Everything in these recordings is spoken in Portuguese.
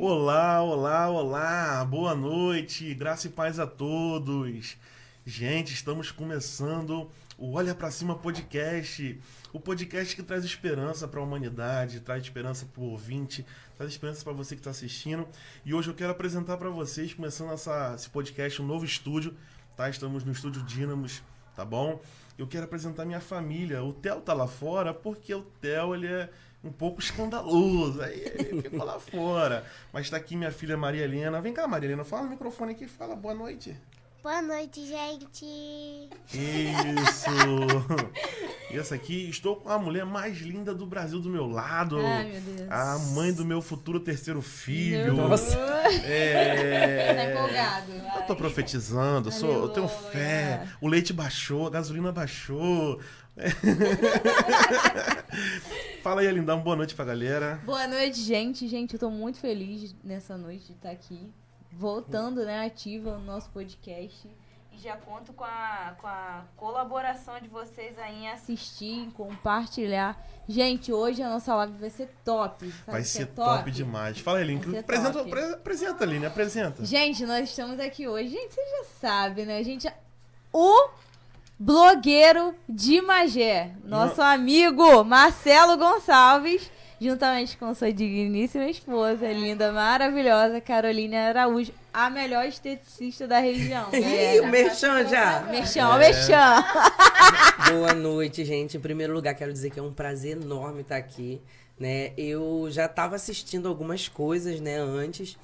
Olá, olá, olá, boa noite, graça e paz a todos. Gente, estamos começando o Olha Pra Cima Podcast, o podcast que traz esperança para a humanidade, traz esperança para o ouvinte, traz esperança para você que está assistindo. E hoje eu quero apresentar para vocês, começando essa, esse podcast, um novo estúdio, tá? Estamos no estúdio Dínamos, tá bom? Eu quero apresentar minha família. O Theo tá lá fora porque o Theo ele é um pouco escandaloso. Aí ele ficou lá fora. Mas está aqui minha filha Maria Helena. Vem cá, Maria Helena, fala no microfone aqui, fala boa noite. Boa noite, gente. Isso! e essa aqui, estou com a mulher mais linda do Brasil do meu lado. Ai, meu Deus. A mãe do meu futuro terceiro filho. Nossa. É... Tá empolgado. Eu tô profetizando, eu, sou, eu tenho fé. O leite baixou, a gasolina baixou. Fala aí, Lindão, boa noite pra galera. Boa noite, gente. Gente, eu tô muito feliz nessa noite de estar aqui. Voltando, né, ativa no nosso podcast. E já conto com a, com a colaboração de vocês aí em assistir, compartilhar. Gente, hoje a nossa live vai ser top. Sabe Vai o ser é top demais. Fala aí, Link. Apresenta, top. apre- apresenta, Aline, apresenta. Gente, nós estamos aqui hoje. Gente, você já sabe, né? Gente, o blogueiro de Magé, nosso amigo Marcelo Gonçalves, juntamente com sua digníssima esposa, linda, maravilhosa, Carolina Araújo, a melhor esteticista da região. Ih, o merchan já. Merchan, ó, merchan. Boa noite, gente. Em primeiro lugar, quero dizer que é um prazer enorme estar aqui, né? Eu já estava assistindo algumas coisas, né, antes.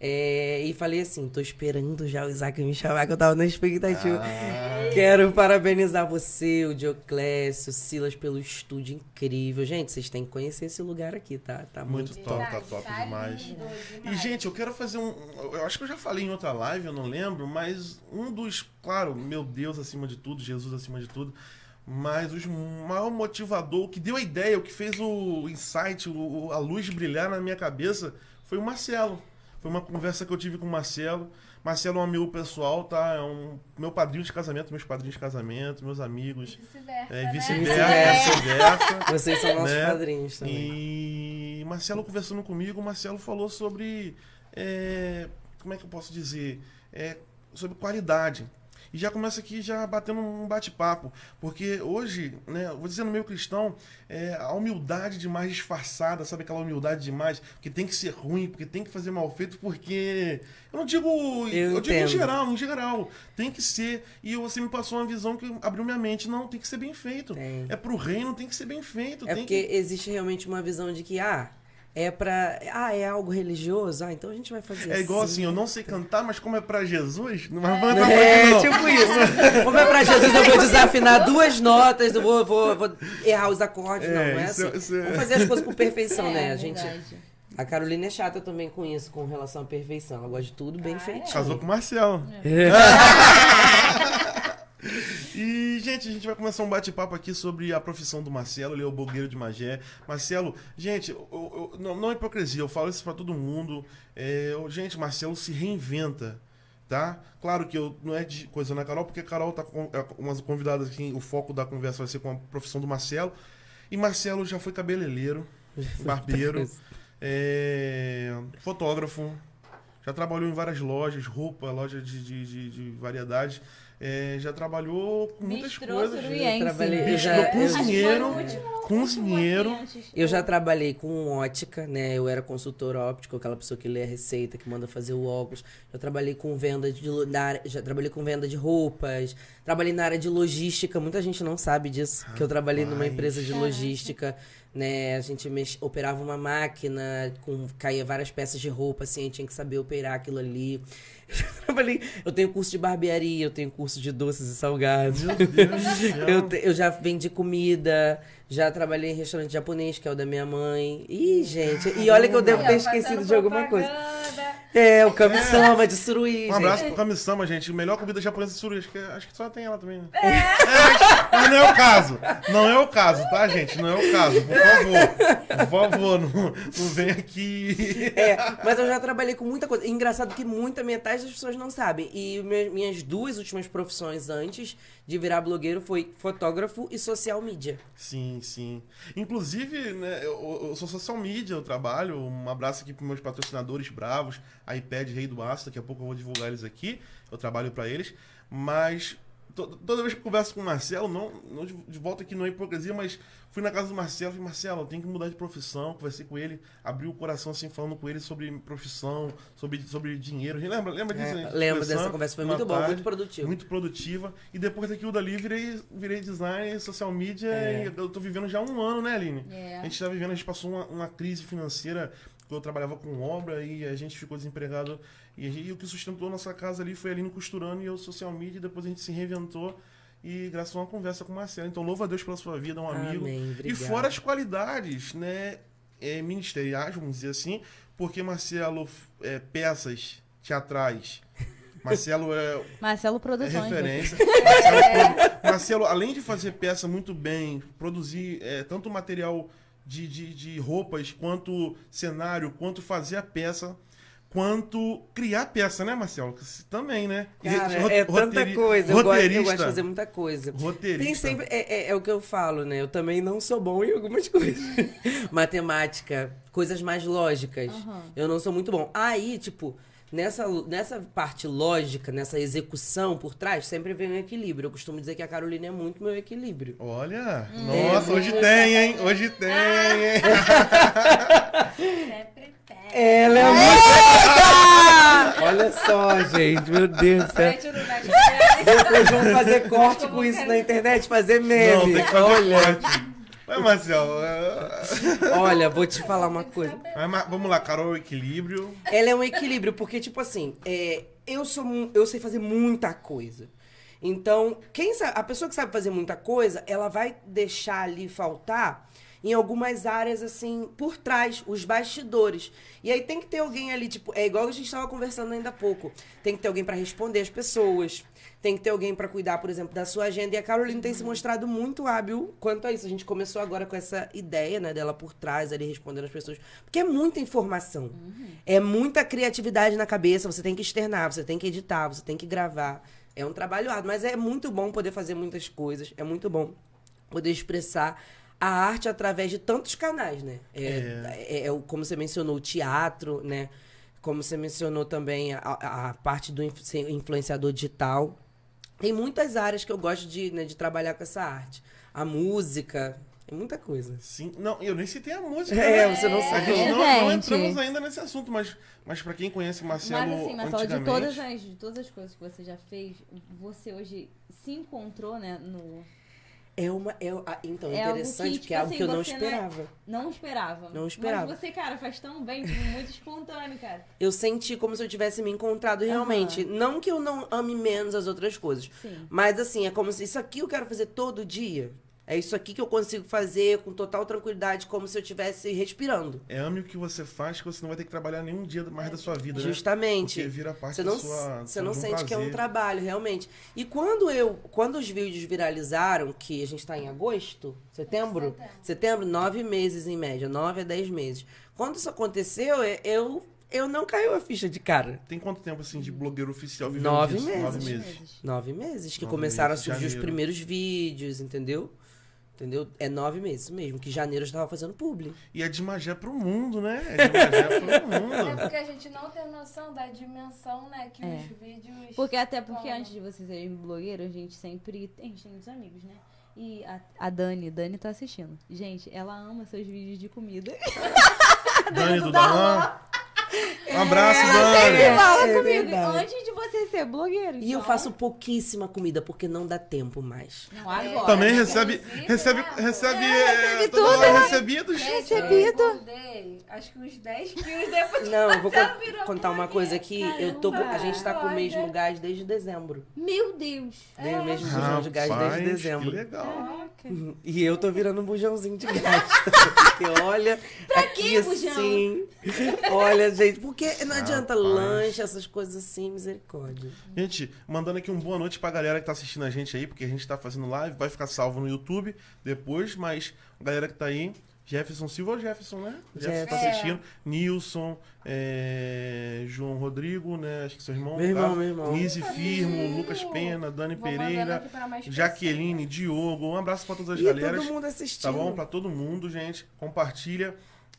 É, e falei assim, tô esperando já o Isaac me chamar, que eu tava na expectativa. Ah, Quero parabenizar você, o Dioclésio, o Silas, pelo estúdio incrível. Gente, vocês têm que conhecer esse lugar aqui, tá? Tá muito muito, top, tá top demais. E, gente, eu quero fazer um. Eu acho que eu já falei em outra live, eu não lembro, mas um dos. Claro, meu Deus acima de tudo, Jesus acima de tudo. Mas o maior motivador, o que deu a ideia, o que fez o insight, o- a luz brilhar na minha cabeça, foi o Marcelo. Foi uma conversa que eu tive com o Marcelo. Marcelo é um amigo pessoal, tá? É um meu padrinho de casamento, meus padrinhos de casamento, meus amigos. Vice-versa, É, né? vice-versa, vice-versa. Vocês são nossos Né? padrinhos também. E Marcelo conversando comigo, o Marcelo falou sobre. é, como é que eu posso dizer? É, sobre qualidade. E já começa aqui já batendo um bate-papo. Porque hoje, né, eu vou dizer no meio cristão, é, a humildade demais disfarçada, sabe aquela humildade demais? Que tem que ser ruim, porque tem que fazer mal feito, porque. Eu não digo. Eu, digo em geral, em geral. Tem que ser. E você me passou uma visão que abriu minha mente. Não, tem que ser bem feito. Tem. É pro reino, tem que ser bem feito. É porque que... existe realmente uma visão de que, ah, é pra. Ah, é algo religioso? Ah, então a gente vai fazer É igual assim, eu não sei cantar, mas como é pra Jesus, não vai É, não. tipo isso. Como é pra Jesus, eu vou desafinar duas notas, eu vou, vou, vou errar os acordes. É, não, não é isso é- assim. isso é- Vamos fazer as coisas com perfeição, É, né? A gente. verdade. A Carolina é chata também com isso, com relação à perfeição. Ela gosta de tudo Ah, bem é? feitinho. Casou com o Marcelo. É. E, gente, a gente vai começar um bate-papo aqui sobre a profissão do Marcelo, ele é o blogueiro de Magé. Marcelo, gente, eu- eu- não, não é hipocrisia, eu falo isso pra todo mundo. É, eu- gente, Marcelo se reinventa, tá? Claro que eu não é de coisa na Carol, porque a Carol tá com é, umas convidadas aqui, o foco da conversa vai ser com a profissão do Marcelo. E Marcelo já foi cabeleireiro, barbeiro, é, fotógrafo, já trabalhou em várias lojas, roupa, loja de, de, de, de variedades. É, já trabalhou com muitas Bistrô coisas. Trabalhei- né? eu já- foi eu- cozinheiro, último- cozinheiro. Eu já trabalhei com ótica, né? Eu era consultor óptico, aquela pessoa que lê a receita, que manda fazer o óculos. Já trabalhei com venda de já trabalhei com venda de roupas. Trabalhei na área de logística. Muita gente não sabe disso, que eu trabalhei numa Rapaz. empresa de logística, né? A gente mex- operava uma máquina, com caía várias peças de roupa, assim, a gente tinha que saber operar aquilo ali. Eu trabalhei, eu tenho curso de barbearia, eu tenho curso de doces e salgados. Meu Deus. Eu, te- eu já vendi comida, já trabalhei em restaurante japonês, que é o da minha mãe. Ih, gente, e olha que eu devo ter esquecido de alguma coisa. É, o Kami-sama de Suruí, Um abraço gente. pro Kami-sama, gente. Melhor comida japonesa de Suruí. Acho que, acho que só tem ela também, né? É. mas não é o caso. Não é o caso, tá, gente? Não é o caso. Por favor. Por favor, não, não vem aqui. É, mas eu já trabalhei com muita coisa. Engraçado que muita metade das pessoas não sabem. E minhas duas últimas profissões antes de virar blogueiro foi fotógrafo e social media. Sim, sim. Inclusive, né, eu, eu sou social media, eu trabalho. Um abraço aqui pros meus patrocinadores bravos, iPad Rei do Aço, daqui a pouco eu vou divulgar eles aqui. Eu trabalho pra eles. Mas to- toda vez que eu converso com o Marcelo, não, não de, de volta aqui não é hipocrisia, mas fui na casa do Marcelo e falei, Marcelo, eu tenho que mudar de profissão. Conversei com ele, abri o coração assim, falando com ele sobre profissão, sobre, sobre dinheiro. Lembra, lembra disso? É, né? lembro dessa conversa, foi muito bom, tarde, muito produtivo. Muito produtiva. E depois daquilo dali, virei, virei designer, social media É. e eu tô vivendo já um ano, né, Aline? É. A gente tá vivendo, a gente passou uma, uma crise financeira, eu trabalhava com obra e a gente ficou desempregado. E, gente- e o que sustentou nossa casa ali foi a Aline costurando e eu social media, e depois a gente se reinventou. E graças a uma conversa com o Marcelo. Então, louva a Deus pela sua vida, um amigo. Amém, E fora as qualidades, né, é, ministeriais, vamos dizer assim, porque Marcelo é peças teatrais. Marcelo é, Marcelo é Produções. né? referência. Marcelo, Marcelo, além de fazer peça muito bem, produzir é, tanto material de, de, de roupas, quanto cenário, quanto fazer a peça, quanto criar peça, né, Marcelo? Também, né? Cara, é tanta coisa. Eu gosto, eu roteirista. gosto de fazer muita coisa. Roteirista. Tem sempre. É, é- é o que eu falo, né? Eu também não sou bom em algumas coisas. Matemática, coisas mais lógicas. Aham. Eu não sou muito bom. Aí, tipo, nessa, nessa parte lógica, nessa execução por trás, sempre vem um equilíbrio. Eu costumo dizer que a Carolina é muito meu equilíbrio. Olha, Hum. nossa, É, hoje muito tem, hein? Hoje tem, hein? Sempre tem. Ela é muito. Olha só, gente, meu Deus do céu. Depois vamos fazer corte com isso na internet, fazer meme. Não, tem que fazer Olha, corte. Vai, Marcelo. olha, vou te falar uma coisa. Vai, Ma- Vamos lá, Carol, equilíbrio. Ela é um equilíbrio, porque, tipo assim, é, eu sou eu sei fazer muita coisa. Então, quem sabe, a pessoa que sabe fazer muita coisa, ela vai deixar ali faltar em algumas áreas, assim, por trás, os bastidores. E aí tem que ter alguém ali, tipo, é igual a gente estava conversando ainda há pouco. Tem que ter alguém para responder as pessoas. Tem que ter alguém para cuidar, por exemplo, da sua agenda. E a Caroline tem se mostrado muito hábil quanto a isso. A gente começou agora com essa ideia, né, dela por trás, ali respondendo as pessoas. Porque é muita informação. É muita criatividade na cabeça. Você tem que externar, você tem que editar, você tem que gravar. É um trabalho árduo, mas é muito bom poder fazer muitas coisas. É muito bom poder expressar a arte através de tantos canais, né? É, é- é o- como você mencionou, o teatro, né? Como você mencionou também a, a- parte do influenciador digital. Tem muitas áreas que eu gosto de, né, de trabalhar com essa arte. A música, tem muita coisa. Sim, não, eu nem citei a música. É, né? você não A sabe. gente não, não entramos ainda nesse assunto, mas, mas pra quem conhece Marcelo Mas assim, Marcelo, de todas, as, de todas as coisas que você já fez, você hoje se encontrou, né, no... É uma. É, ah, então, É interessante, que, porque é tipo algo que assim, eu não não é- esperava. Não esperava. Não esperava. Mas você, cara, faz tão bem, tipo, muito espontâneo, cara. Eu senti como se eu tivesse me encontrado realmente. Não que eu não ame menos as outras coisas. Sim. Mas assim, é como se isso aqui eu quero fazer todo dia. É isso aqui que eu consigo fazer com total tranquilidade, como se eu estivesse respirando. É ame o que você faz que você não vai ter que trabalhar nenhum dia mais da sua vida, né? Justamente. Porque vira parte Você não, da sua você não sente que é um prazer. trabalho, realmente. E quando eu, quando os vídeos viralizaram, que a gente tá em agosto, setembro, setembro, nove meses em média, nove a dez meses. Quando isso aconteceu, eu, eu não caiu a ficha de cara. Tem quanto tempo, assim, de blogueiro oficial vivendo Nove disso? meses. Nove meses. Nove meses que Nove começaram meses, a surgir os janeiro. primeiros vídeos, entendeu? Entendeu? É nove meses mesmo, que janeiro eu já tava fazendo publi. E é de Magé pro mundo, né? É de Magé pro É mundo. porque a gente não tem noção da dimensão, né, que É. os vídeos. Porque até porque falam. antes de você ser blogueiro, a gente sempre. A gente tem muitos amigos, né? E a, a Dani, Dani tá assistindo. Gente, ela ama seus vídeos de comida. Dani do Darlan. Um abraço, Dani. Ela fala É comigo verdade. antes de você ser blogueiro. E eu então- faço pouquíssima comida, porque não dá tempo mais. Não, agora. Também né, recebe, recebe, né, recebe, É, é, recebe toda tudo, hora né? recebidos. Gente, Recebido. Eu acho que uns 10 quilos depois Não, eu vou con- virou contar uma coisa aqui. Eu tô, a gente tá com o mesmo gás desde dezembro. Meu Deus. Dei o mesmo bujão de gás Rapaz, desde dezembro. Que legal. E eu tô virando um bujãozinho de gás. Porque olha, aqui que bujão? assim. Olha, gente, por Porque não adianta Rapaz. lanche, essas coisas assim, misericórdia. Gente, mandando aqui um boa noite pra galera que tá assistindo a gente aí, porque a gente tá fazendo live, vai ficar salvo no YouTube depois, mas a galera que tá aí, Jefferson Silva ou Jefferson, né? Jefferson tá Jefferson. assistindo. Nilson, é, João Rodrigo, né? Acho que seu irmão. Meu irmão, tá? meu irmão. Nise Firmo, Lucas Pena, Dani Vou Pereira, Jaqueline, Diogo. Um abraço pra todas as E galeras. todo mundo assistindo. Tá bom? Pra todo mundo, gente. Compartilha.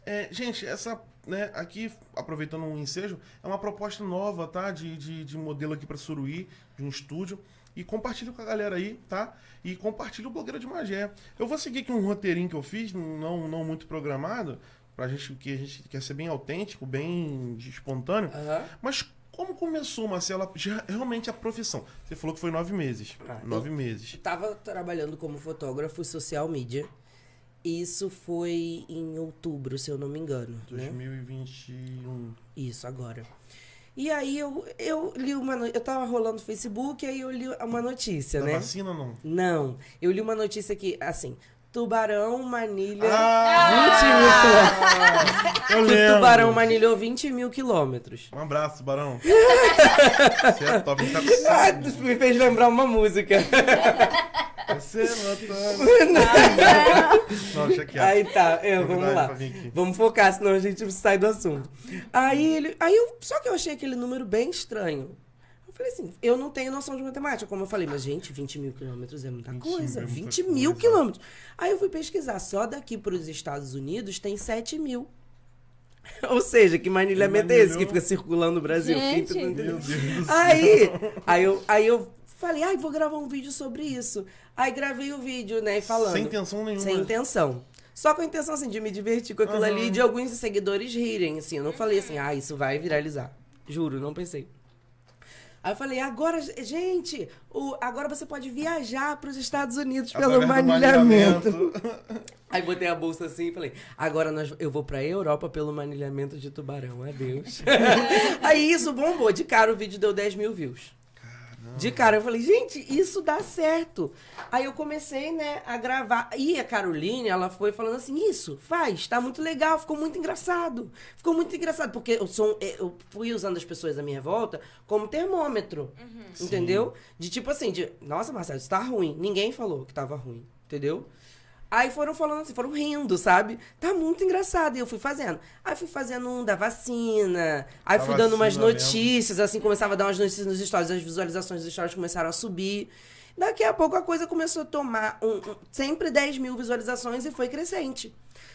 É, gente, essa, né, aqui, aproveitando um ensejo, é uma proposta nova, tá? De, de, de modelo aqui pra Suruí, de um estúdio. E compartilha com a galera aí, tá? E compartilha o Blogueiro de Magé. Eu vou seguir aqui um roteirinho que eu fiz, não, não muito programado, pra gente, que a gente quer ser bem autêntico, bem espontâneo. Aham. Mas como começou, Marcela, realmente a profissão? Você falou que foi nove meses. Ah, nove meses. Tava trabalhando como fotógrafo social media. Isso foi em outubro, se eu não me engano. Né? 2021. Isso, agora. E aí eu, eu li uma no... Eu tava rolando no Facebook, aí eu li uma notícia, Da né? vacina ou não? Não. Eu li uma notícia que, assim, tubarão manilha Ah, eu que lembro. tubarão manilhou 20 mil quilômetros. Um abraço, Barão. Você é top, tá Ah, me fez lembrar uma música. Você não Não, deixa quieto. Aí tá, é, vamos lá. Vamos focar, senão a gente sai do assunto. Aí ele. Aí eu. Só que eu achei aquele número bem estranho. Eu falei assim, eu não tenho noção de matemática, como eu falei, mas, gente, 20 mil quilômetros é muita 20 coisa. mil é muita 20 mil coisa. quilômetros. Aí eu fui pesquisar, só daqui para os Estados Unidos tem 7 mil. Ou seja, que manilhamento é esse que fica circulando no Brasil? Gente. Fiquei tentando entender. Meu Deus do céu. Aí, aí eu, aí eu falei, ai, vou gravar um vídeo sobre isso. Aí gravei o vídeo, né, falando. Sem intenção nenhuma. Sem intenção. Só com a intenção, assim, de me divertir com aquilo Aham. ali e de alguns seguidores rirem, assim. Eu não falei assim, ah, isso vai viralizar. Juro, não pensei. Aí eu falei, agora, gente, o, agora você pode viajar para os Estados Unidos pelo Através do manilhamento. Aí botei a bolsa assim e falei, agora nós, eu vou pra Europa pelo manilhamento de tubarão, adeus. Aí isso bombou, de cara o vídeo deu 10 mil views. De cara, eu falei, gente, isso dá certo. Aí eu comecei, né, a gravar. E a Caroline, ela foi falando assim, isso, faz, tá muito legal, ficou muito engraçado. Ficou muito engraçado, porque eu, sou, eu fui usando as pessoas à minha volta como termômetro, entendeu? De tipo assim, de, nossa, Marcelo, isso tá ruim. Ninguém falou que tava ruim, entendeu? Aí foram falando assim, foram rindo, sabe? Tá muito engraçado. E eu fui fazendo. Aí fui fazendo um da vacina. Aí Da fui dando umas vacina mesmo. notícias, assim, começava a dar umas notícias nos stories, as visualizações dos stories começaram a subir. Daqui a pouco a coisa começou a tomar um, um- sempre 10 mil visualizações e foi crescente.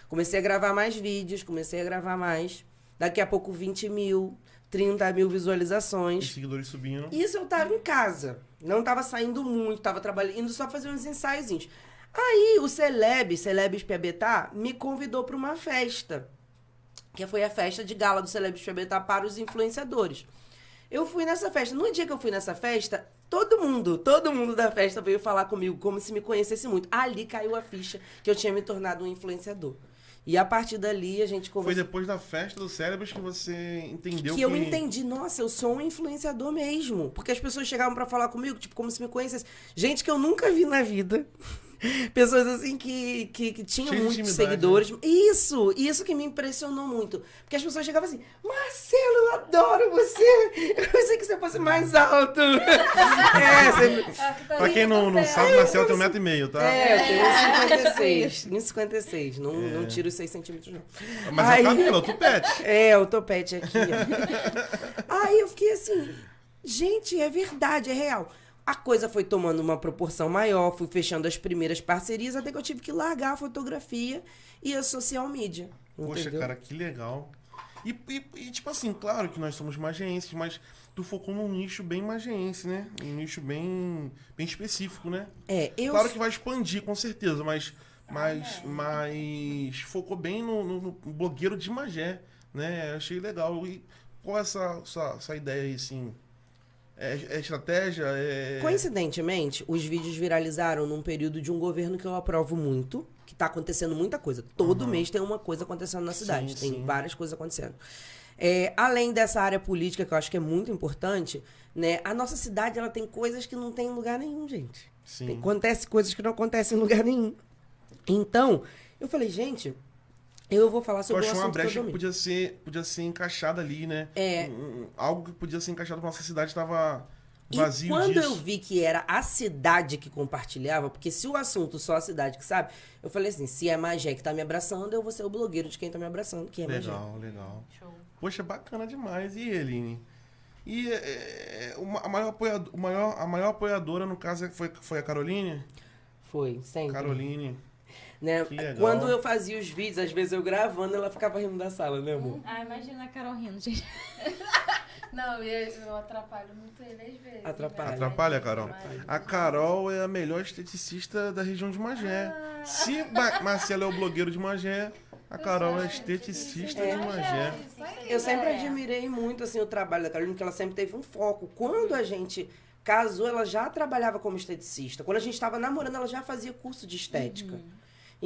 Comecei a gravar mais vídeos, comecei a gravar mais. Daqui a pouco 20 mil, 30 mil Os visualizações. seguidores subindo. Isso eu tava em casa. Não tava saindo muito, tava trabalhando, indo só fazer uns ensaiozinhos. Aí o Celeb, Celebes Piabetá, me convidou para uma festa. Que foi a festa de gala do Celebes Piabetá para os influenciadores. Eu fui nessa festa. No dia que eu fui nessa festa, todo mundo, todo mundo da festa veio falar comigo como se me conhecesse muito. Ali caiu a ficha que eu tinha me tornado um influenciador. E a partir dali a gente Foi conversou. depois da festa do cérebros que você entendeu que eu entendi, nossa, eu sou um influenciador mesmo. Porque as pessoas chegavam pra falar comigo, tipo, como se me conhecessem. Gente que eu nunca vi na vida. Pessoas assim que, que, que tinham Cheio muitos intimidade, seguidores. Isso, isso que me impressionou muito. Porque as pessoas chegavam assim, Marcelo, eu adoro você. Eu pensei que você fosse mais alto. é, você... Pra quem não, não sabe, Marcelo tem um metro e meio, tá? É, eu tenho 56. 1,56. Não, não tiro os 6 centímetros, não. Mas Aí- é o cabelo, é o tupete. É, o topete aqui, ó. Aí eu fiquei assim, gente, é verdade, é real. A coisa foi tomando uma proporção maior, fui fechando as primeiras parcerias, até que eu tive que largar a fotografia e a social media. Poxa, entendeu? cara, que legal. E, e- e, tipo assim, claro que nós somos mageenses, mas tu focou num nicho bem mageense, né? Um nicho bem, bem específico, né? É, eu. Claro que vai expandir, com certeza, mas, mas, mas focou bem no, no- no blogueiro de Magé, né? Achei legal. E qual é essa, essa, essa ideia aí, assim? É, é estratégia? É... Coincidentemente, os vídeos viralizaram num período de um governo que eu aprovo muito, que tá acontecendo muita coisa. Todo mês tem uma coisa acontecendo na cidade, Sim, tem sim. várias coisas acontecendo. É, além dessa área política, que eu acho que é muito importante, né? A nossa cidade ela tem coisas que não tem em lugar nenhum, gente. Sim. Acontece coisas que não acontecem em lugar nenhum. Então, eu falei, gente, Eu vou falar Eu sobre o achei uma assunto que eu brecha que domino. podia ser, podia ser encaixada ali, né? É. Um- um- algo que podia ser encaixado pra nossa cidade estava E vazio quando disso. eu vi que era a cidade que compartilhava, porque se o assunto só a cidade que sabe, eu falei assim, se é Magé que tá me abraçando, eu vou ser o blogueiro de quem tá me abraçando, que é Magé. Legal, legal. Show. Poxa, bacana demais. E Eline? E é, é, uma- a, maior apoiado- o maior, a maior apoiadora, no caso, foi, foi a Caroline? Foi, sempre. Caroline. Né? Legal. Quando eu fazia os vídeos, às vezes eu gravando, ela ficava rindo da sala, né, amor? Ah, imagina a Carol rindo, gente. Não, eu, eu atrapalho muito ele às vezes. Atrapalha. né? Atrapalha, Carol? Atrapalha. A Carol é a melhor esteticista da região de Magé. Ah. Se Ma Marcelo é o blogueiro de Magé, a Carol é esteticista É. de Magé. Eu sempre né? admirei muito assim o trabalho da Carolina, porque ela sempre teve um foco. Quando a gente casou, ela já trabalhava como esteticista. Quando a gente estava namorando, ela já fazia curso de estética.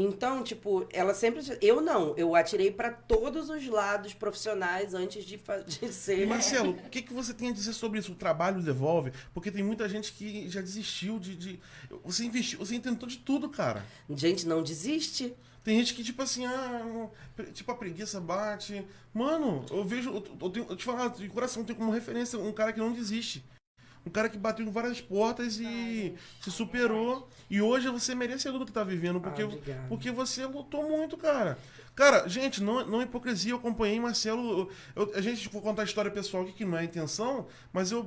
Então, tipo, ela sempre. Eu não, eu atirei pra todos os lados profissionais antes de, de ser. Marcelo, o que, que você tem a dizer sobre isso? O trabalho devolve? Porque tem muita gente que já desistiu de. de- Você investiu, você tentou de tudo, cara. Gente, não desiste. Tem gente que, tipo assim, ah, tipo, a preguiça bate. Mano, eu vejo. Eu, eu, tenho, eu te falar, de coração, tenho como referência um cara que não desiste. Um cara que bateu em várias portas e se superou. E hoje você é merecedor do que tá vivendo. Porque, Ah, porque você lutou muito, cara. Cara, gente, não, não é hipocrisia. Eu acompanhei Marcelo. eu- a gente for contar a história pessoal aqui, que não é a intenção, mas eu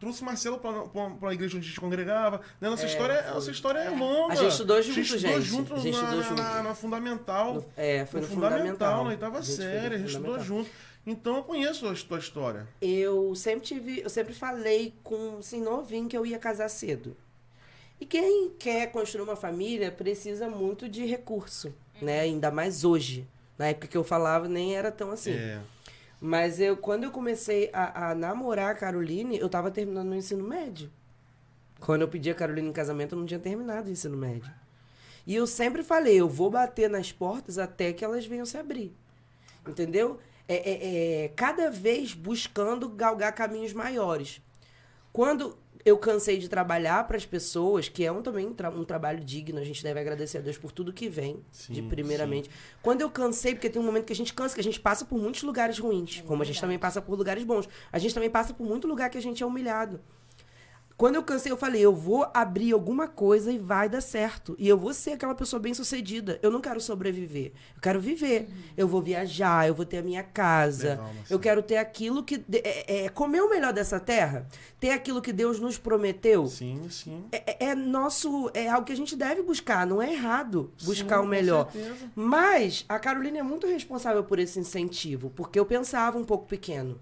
trouxe Marcelo pra, pra, pra igreja onde a gente congregava. Né? Nossa, É, história, foi. nossa história é longa. A gente estudou junto, A gente estudou gente. junto, A gente na, estudou na- junto. na- na fundamental. No- é, foi no, No fundamental. na oitava A série, a gente estudou junto. Então eu conheço a tua história. Eu sempre tive, eu sempre falei com assim, novinho que eu ia casar cedo. E quem quer construir uma família precisa muito de recurso, né? Ainda mais hoje. Na época que eu falava nem era tão assim. É. Mas eu, quando eu comecei a, a namorar a Caroline, eu tava terminando o ensino médio. Quando eu pedi a Caroline em casamento, eu não tinha terminado o ensino médio. E eu sempre falei, eu vou bater nas portas até que elas venham se abrir. Entendeu? É, é- é cada vez buscando galgar caminhos maiores. Quando eu cansei de trabalhar para as pessoas, que é um, também um, tra- um trabalho digno, a gente deve agradecer a Deus por tudo que vem, de Sim, primeiramente. Quando eu cansei, porque tem um momento que a gente cansa, que a gente passa por muitos lugares ruins, como a gente também passa por lugares bons. A gente também passa por muito lugar que a gente é humilhado. Quando eu cansei, eu falei, eu vou abrir alguma coisa e vai dar certo. E eu vou ser aquela pessoa bem sucedida. Eu não quero sobreviver. Eu quero viver. Eu vou viajar, eu vou ter a minha casa. Legal, eu quero ter aquilo que. de- É, é, comer o melhor dessa terra. Ter aquilo que Deus nos prometeu. Sim, sim. É, é- é nosso. É algo que a gente deve buscar. Não é errado buscar Sim, o com melhor. certeza. Mas a Carolina é muito responsável por esse incentivo, porque eu pensava um pouco pequeno.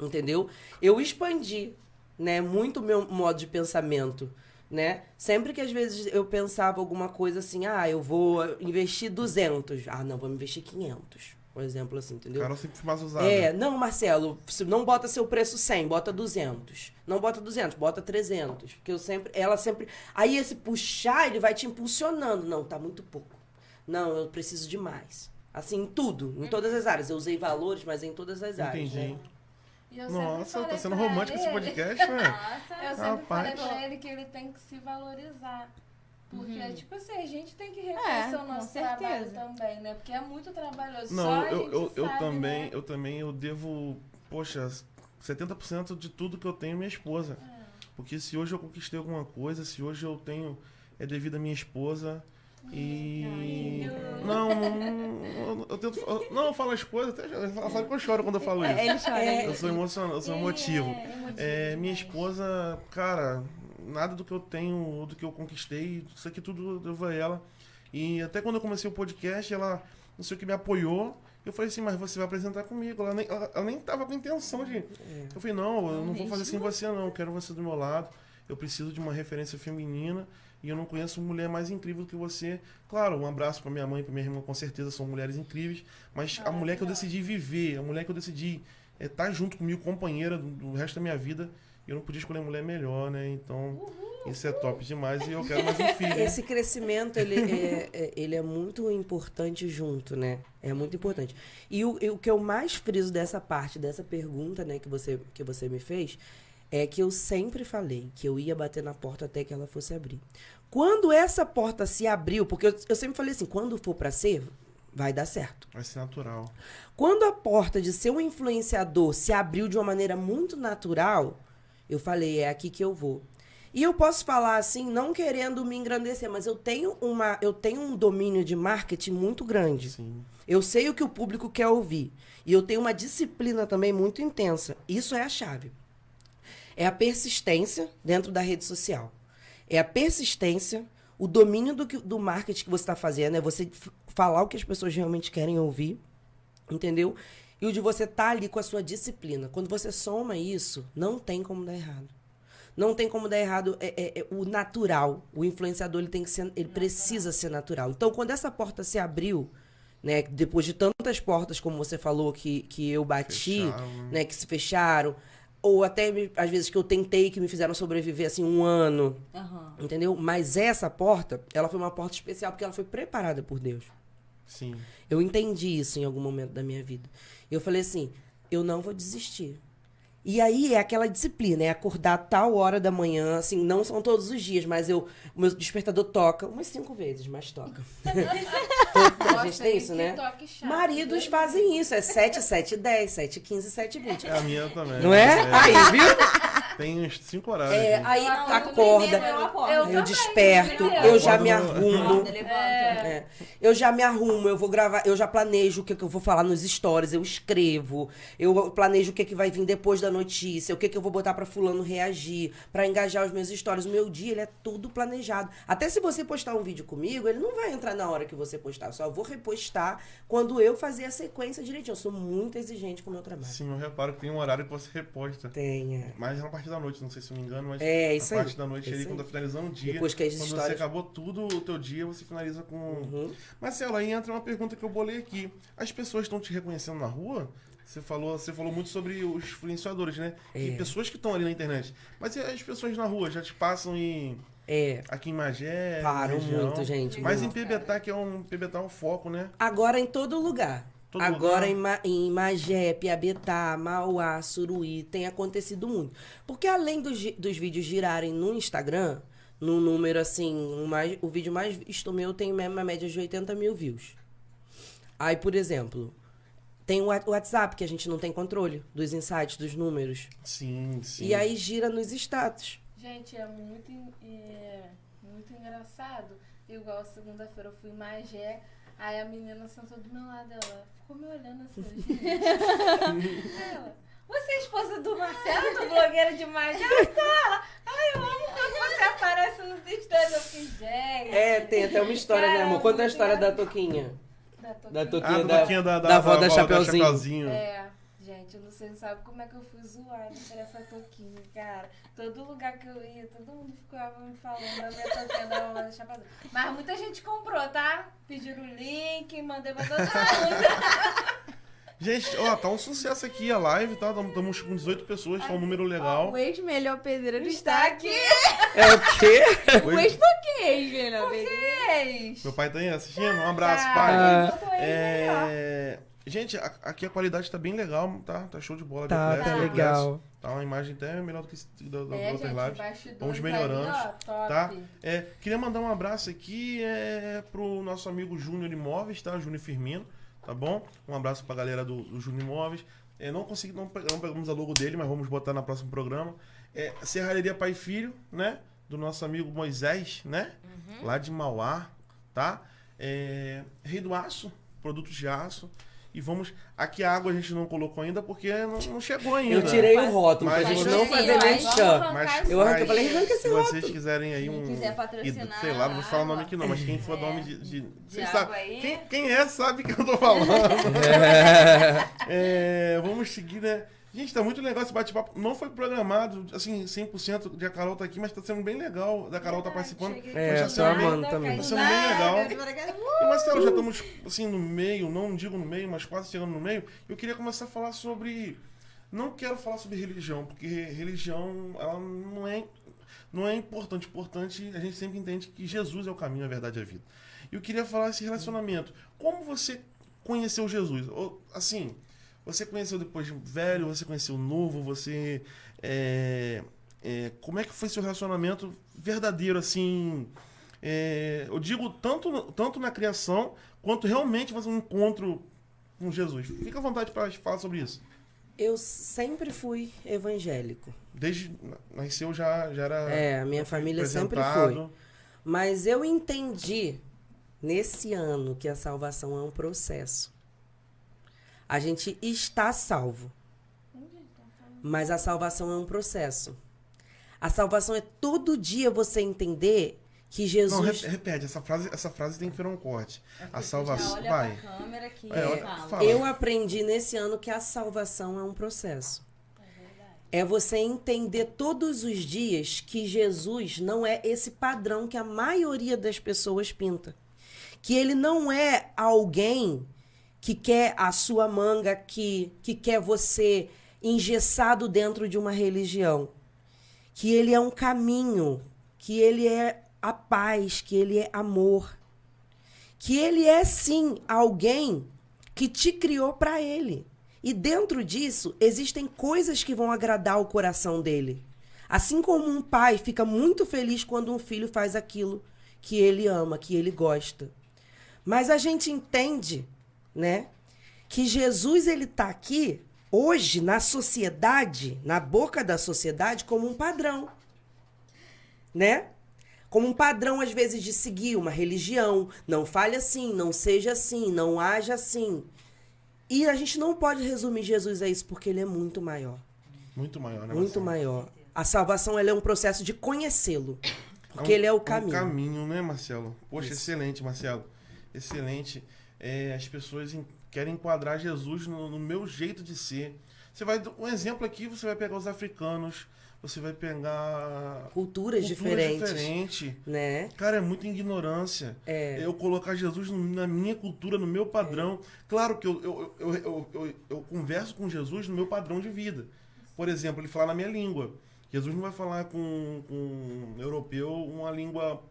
Entendeu? Eu expandi, né, muito o meu modo de pensamento, né? Sempre que às vezes eu pensava alguma coisa assim, ah, eu vou investir 200. Ah, não, vou investir 500. Um exemplo assim, entendeu? Carol sempre foi mais usada. É, não, Marcelo, se não bota seu preço 100, bota 200. Não bota 200, bota 300. Porque eu sempre, ela sempre. Aí esse puxar, ele vai te impulsionando. Não, tá muito pouco. Não, eu preciso de mais. Assim, em tudo, em todas as áreas. Eu usei valores, mas em todas as áreas. Entendi. Né? Nossa, falei tá sendo romântico esse ele- podcast, né? Nossa. Eu sempre Rapaz. falei pra ele que ele tem que se valorizar. Porque, Uhum. tipo assim, a gente tem que É, reconhecer o com nosso trabalho também, né? Porque é muito trabalhoso. Só Não, a eu, gente eu, eu sabe, também, né? eu também eu devo, poxa, 70% de tudo que eu tenho é minha esposa. É. Porque se hoje eu conquistei alguma coisa, se hoje eu tenho é devido à minha esposa e não, não, eu tento, eu- não, eu falo as coisas, até já- sabe que eu choro quando eu falo É, isso. ele chora. É, Eu sou emocionado, eu sou emotivo. é É, minha esposa, cara, nada do que eu tenho, do que eu conquistei, isso aqui tudo eu devo a ela. E até quando eu comecei o podcast, ela, não sei o que, me apoiou. Eu falei assim, mas você vai apresentar comigo. Ela nem, ela, ela nem tava com intenção de. Eu falei, não, eu não vou fazer sem você, não. Eu quero você do meu lado. Eu preciso de uma referência feminina. E eu não conheço mulher mais incrível do que você. Claro, um abraço pra minha mãe e pra minha irmã, com certeza são mulheres incríveis. Mas a mulher que eu decidi viver, a mulher que eu decidi estar junto comigo, companheira do, do resto da minha vida, eu não podia escolher mulher melhor, né? Então, isso é top demais e eu quero mais um filho. Esse crescimento, ele é, é- ele é muito importante junto, né? É muito importante. E o, e o que eu mais friso dessa parte, dessa pergunta, né, que você, que você me fez, é que eu sempre falei que eu ia bater na porta até que ela fosse abrir. Quando essa porta se abriu, porque eu, eu sempre falei assim, quando for pra ser, vai dar certo. Vai ser natural. Quando a porta de ser um influenciador se abriu de uma maneira muito natural, eu falei, é aqui que eu vou. E eu posso falar assim, não querendo me engrandecer, mas eu tenho uma, eu tenho um domínio de marketing muito grande. Sim. Eu sei o que o público quer ouvir. E eu tenho uma disciplina também muito intensa. Isso é a chave. É a persistência dentro da rede social. É a persistência, o domínio do, que- do marketing que você está fazendo, é você falar o que as pessoas realmente querem ouvir, entendeu? E o de você estar ali com a sua disciplina. Quando você soma isso, não tem como dar errado. Não tem como dar errado é, é- é o natural. O influenciador ele tem que ser, ele precisa ser natural. Então, quando essa porta se abriu, né, depois de tantas portas, como você falou, que, que eu bati, Fecharam, né? né, que se fecharam, ou até às vezes que eu tentei que me fizeram sobreviver assim um ano, Aham. entendeu? Mas essa porta, ela foi uma porta especial porque ela foi preparada por Deus. Sim. Eu entendi isso em algum momento da minha vida. Eu falei assim, eu não vou desistir. E aí é aquela disciplina, é acordar tal hora da manhã, assim, não são todos os dias, mas eu, o meu despertador toca umas cinco vezes, mas toca. a gente tem isso, né? Maridos fazem isso, é 7, 7, 10, 7, 15, 7, 20. É a minha também. Não é? Aí, viu? Tem uns cinco horários. É, aqui. aí eu acorda, eu. Eu eu desperto, eu eu já me arrumo. É. Eu já me arrumo, eu vou gravar, eu já planejo o que, que eu vou falar nos stories, eu escrevo, eu planejo o que, que vai vir depois da notícia, o que, que eu vou botar pra fulano reagir, pra engajar os meus stories. O meu dia, ele é tudo planejado. Até se você postar um vídeo comigo, ele não vai entrar na hora que você postar, eu só vou repostar quando eu fazer a sequência direitinho. Eu sou muito exigente com o meu trabalho. Sim, eu reparo que tem um horário que você reposta. Tenha. Mas é na parte da noite, não sei se eu me engano, mas É, isso na aí. parte da noite Isso ali, quando tá finalizando o dia. Depois que as quando histórias- você acabou tudo o teu dia, você finaliza com. Uhum. Marcelo, aí entra uma pergunta que eu bolei aqui. As pessoas estão te reconhecendo na rua? Você falou, você falou muito sobre os influenciadores, né? E É. pessoas que estão ali na internet. Mas e as pessoas na rua já te passam em. É. Aqui em Magé? Param muito, gente, Mas muito. em Pebetá, que é um. Pebetá é um foco, né? Agora em todo lugar. Todo Agora lugar? Em, Ma em Magé, Piabetá, Mauá, Suruí, tem acontecido muito. Porque além dos, dos vídeos girarem no Instagram, no número assim, o, mais, o vídeo mais visto meu tem uma média de 80 mil views. Aí, por exemplo, tem o Wha- o WhatsApp, que a gente não tem controle dos insights, dos números. Sim, sim. E aí gira nos status. Gente, é muito, é, muito engraçado. Igual segunda-feira eu fui em Magé, aí a menina sentou do meu lado, ela ficou me olhando assim, gente. ela, você é esposa do Marcelo, do blogueiro de ela. Ai, eu amo quando você aparece nos stories. Eu fiquei, gente. É, tem até uma história, né, amor? Conta a história da. Toquinha. Da Toquinha. Da Ah, Toquinha, do da, Toquinha da, da avó da Chapeuzinho. Chapeuzinho. É, gente, eu não sei, sabe como é que eu fui zoada por essa toquinha, cara. Todo lugar que eu ia, todo mundo ficava me falando da minha toquinha da mamãe da Chapadão. Mas muita gente comprou, tá? Pediram o link, mandei pra todo mundo. Gente, ó, tá um sucesso aqui a live, tá? Estamos com 18 pessoas, tá um número legal. O ex-melhor pedreiro Está aqui. É o quê? O ex por que ex-melhor pedreiro? Meu pai tá aí assistindo? Um abraço, Tá, pai. Ah. eu tô aí, melhor. É... Gente, a- aqui a qualidade tá bem legal, tá? Tá show de bola. Tá, tá legal. Tá uma imagem até melhor do que esse- da, da, É, lives. bastidores Vamos melhorando, ó, top. tá? É, queria mandar um abraço aqui é, pro nosso amigo Júnior Imóveis, tá? Júnior Firmino, tá bom? Um abraço pra galera do, do Júnior Imóveis. É, não consegui, não, não pegamos a logo dele, mas vamos botar no próximo programa. É, Serralheria Pai e Filho, né? Do nosso amigo Moisés, né? Lá de Mauá, tá? É, Rei do Aço, produtos de aço. E vamos. Aqui a água a gente não colocou ainda porque não, não chegou ainda. Eu tirei o rótulo Mas pra gente não fazer merchan. Mas, Eu arranquei, mas falei, arranca esse se rótulo. vocês quiserem aí Quem um. quiser patrocinar Sei lá, não vou falar o nome aqui não, mas quem for É. nome de. de, sabem. aí. Quem, quem é sabe que eu tô falando. É, vamos seguir, né? Gente, tá muito legal esse bate-papo. Não foi programado, assim, 100% de a Carol tá aqui, mas tá sendo bem legal da Carol tá participando. É, sendo bem- amando também. Tá sendo bem legal. E Marcelo, já estamos assim no meio, não digo no meio, mas quase chegando no meio. Eu queria começar a falar sobre. Não quero falar sobre religião, porque religião ela não é, não é importante. Importante, a gente sempre entende que Jesus é o caminho, a verdade e a vida. E eu queria falar esse relacionamento. Como você conheceu Jesus? Ou, assim, você conheceu depois de velho, você conheceu novo, você. é, é, como é que foi seu relacionamento verdadeiro, assim? é, eu digo tanto, tanto na criação, quanto realmente fazer um encontro com Jesus. Fica à vontade para falar sobre isso. Eu sempre fui evangélico. Desde nasceu já, já era É, a minha família sempre foi. Mas eu entendi nesse ano que a salvação é um processo. A gente está salvo, mas a salvação é um processo. A salvação é todo dia você entender que Não, Jesus. re- repete, essa frase, essa frase tem que virar um corte. A Já salvação. Vai. É. Eu aprendi nesse ano que a salvação é um processo. É você entender todos os dias que Jesus não é esse padrão que a maioria das pessoas pinta. Que ele não é alguém que quer a sua manga aqui, que quer você engessado dentro de uma religião. Que ele é um caminho, que ele é a paz, que ele é amor. Que ele é sim alguém que te criou para ele. E dentro disso, existem coisas que vão agradar o coração dele. Assim como um pai fica muito feliz quando um filho faz aquilo que ele ama, que ele gosta. Mas a gente entende, né, que Jesus ele tá aqui hoje na sociedade, na boca da sociedade como um padrão. Né? Como um padrão às vezes de seguir uma religião, não fale assim, não seja assim, não haja assim. E a gente não pode resumir Jesus a isso porque ele é muito maior, Muito maior, né? muito maior. A salvação ela é um processo de conhecê-lo, porque um- ele é o um caminho. caminho, né, Marcelo? Poxa, Isso. excelente, Marcelo. Excelente. É, as pessoas em- querem enquadrar Jesus no, no meu jeito de ser. Você vai. Um exemplo aqui, você vai pegar os africanos, você vai pegar. Culturas, culturas diferentes, né? Cara, é muita ignorância. É. Eu colocar Jesus no- na minha cultura, no meu padrão. Claro que eu, eu, eu, eu, eu, eu converso com Jesus no meu padrão de vida. Por exemplo, ele fala na minha língua. Jesus não vai falar com, com um europeu uma língua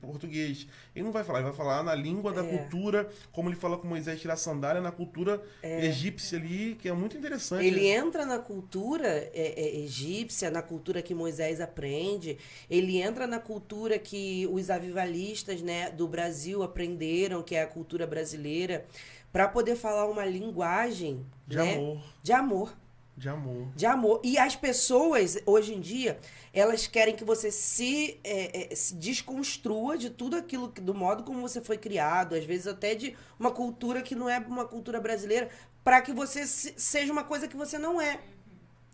português. Ele não vai falar, ele vai falar na língua da É. cultura, como ele fala com Moisés tirar sandália, na cultura egípcia ali, que é muito interessante. Ele entra na cultura é, é, egípcia, na cultura que Moisés aprende, ele entra na cultura que os avivalistas né, do Brasil aprenderam, que é a cultura brasileira, para poder falar uma linguagem de né, amor. de amor. De amor. De amor. E as pessoas, hoje em dia, elas querem que você se, é, é, se desconstrua de tudo aquilo, que- do modo como você foi criado, às vezes até de uma cultura que não é uma cultura brasileira, para que você se- seja uma coisa que você não é.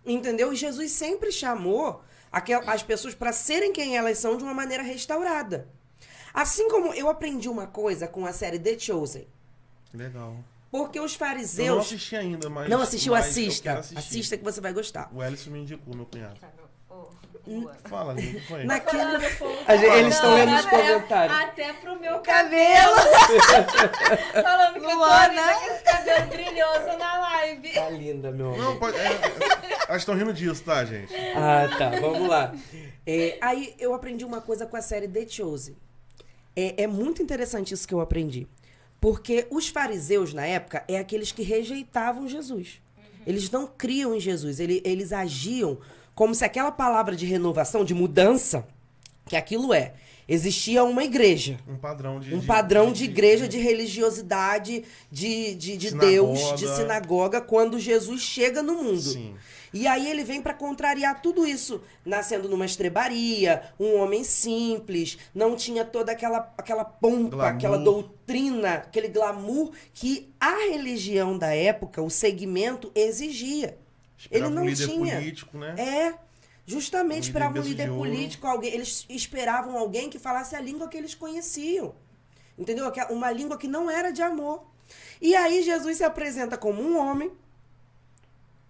Entendeu? E Jesus sempre chamou aquel- as pessoas para serem quem elas são de uma maneira restaurada. Assim como eu aprendi uma coisa com a série The Chosen. Legal. Porque os Eu não fariseus. assisti ainda, mas. Não assistiu? mas eu Assista. Assista que você vai gostar. O Ellison me indicou, meu cunhado. Boa. Fala, que foi? Naquele. Gente- eles estão lendo os comentários. Até pro meu Cabelo! Falando que eu tô Luana. com esse cabelo brilhoso na live. Tá linda, meu amor. Não, pode. É, é, elas estão rindo disso, tá, gente? Ah, tá. Vamos lá. É, aí eu aprendi uma coisa com a série The Chosen. É, é muito interessante isso que eu aprendi. Porque os fariseus, na época, é aqueles que rejeitavam Jesus. Eles não criam em Jesus. Ele- eles agiam como se aquela palavra de renovação, de mudança, que aquilo é. Existia uma igreja. Um padrão de. Um padrão de igreja, de religiosidade, de, de, de. Deus, de sinagoga, quando Jesus chega no mundo. Sim. E aí ele vem para contrariar tudo isso, nascendo numa estrebaria, um homem simples, não tinha toda aquela, aquela pompa, Glamour. aquela doutrina, aquele glamour que a religião da época, o segmento, exigia. Esperava Ele não um líder tinha. político, né? É, justamente Um um líder político, alguém, eles esperavam alguém que falasse a língua que eles conheciam. Entendeu? Aquela- Uma língua que não era de amor. E aí Jesus se apresenta como um homem,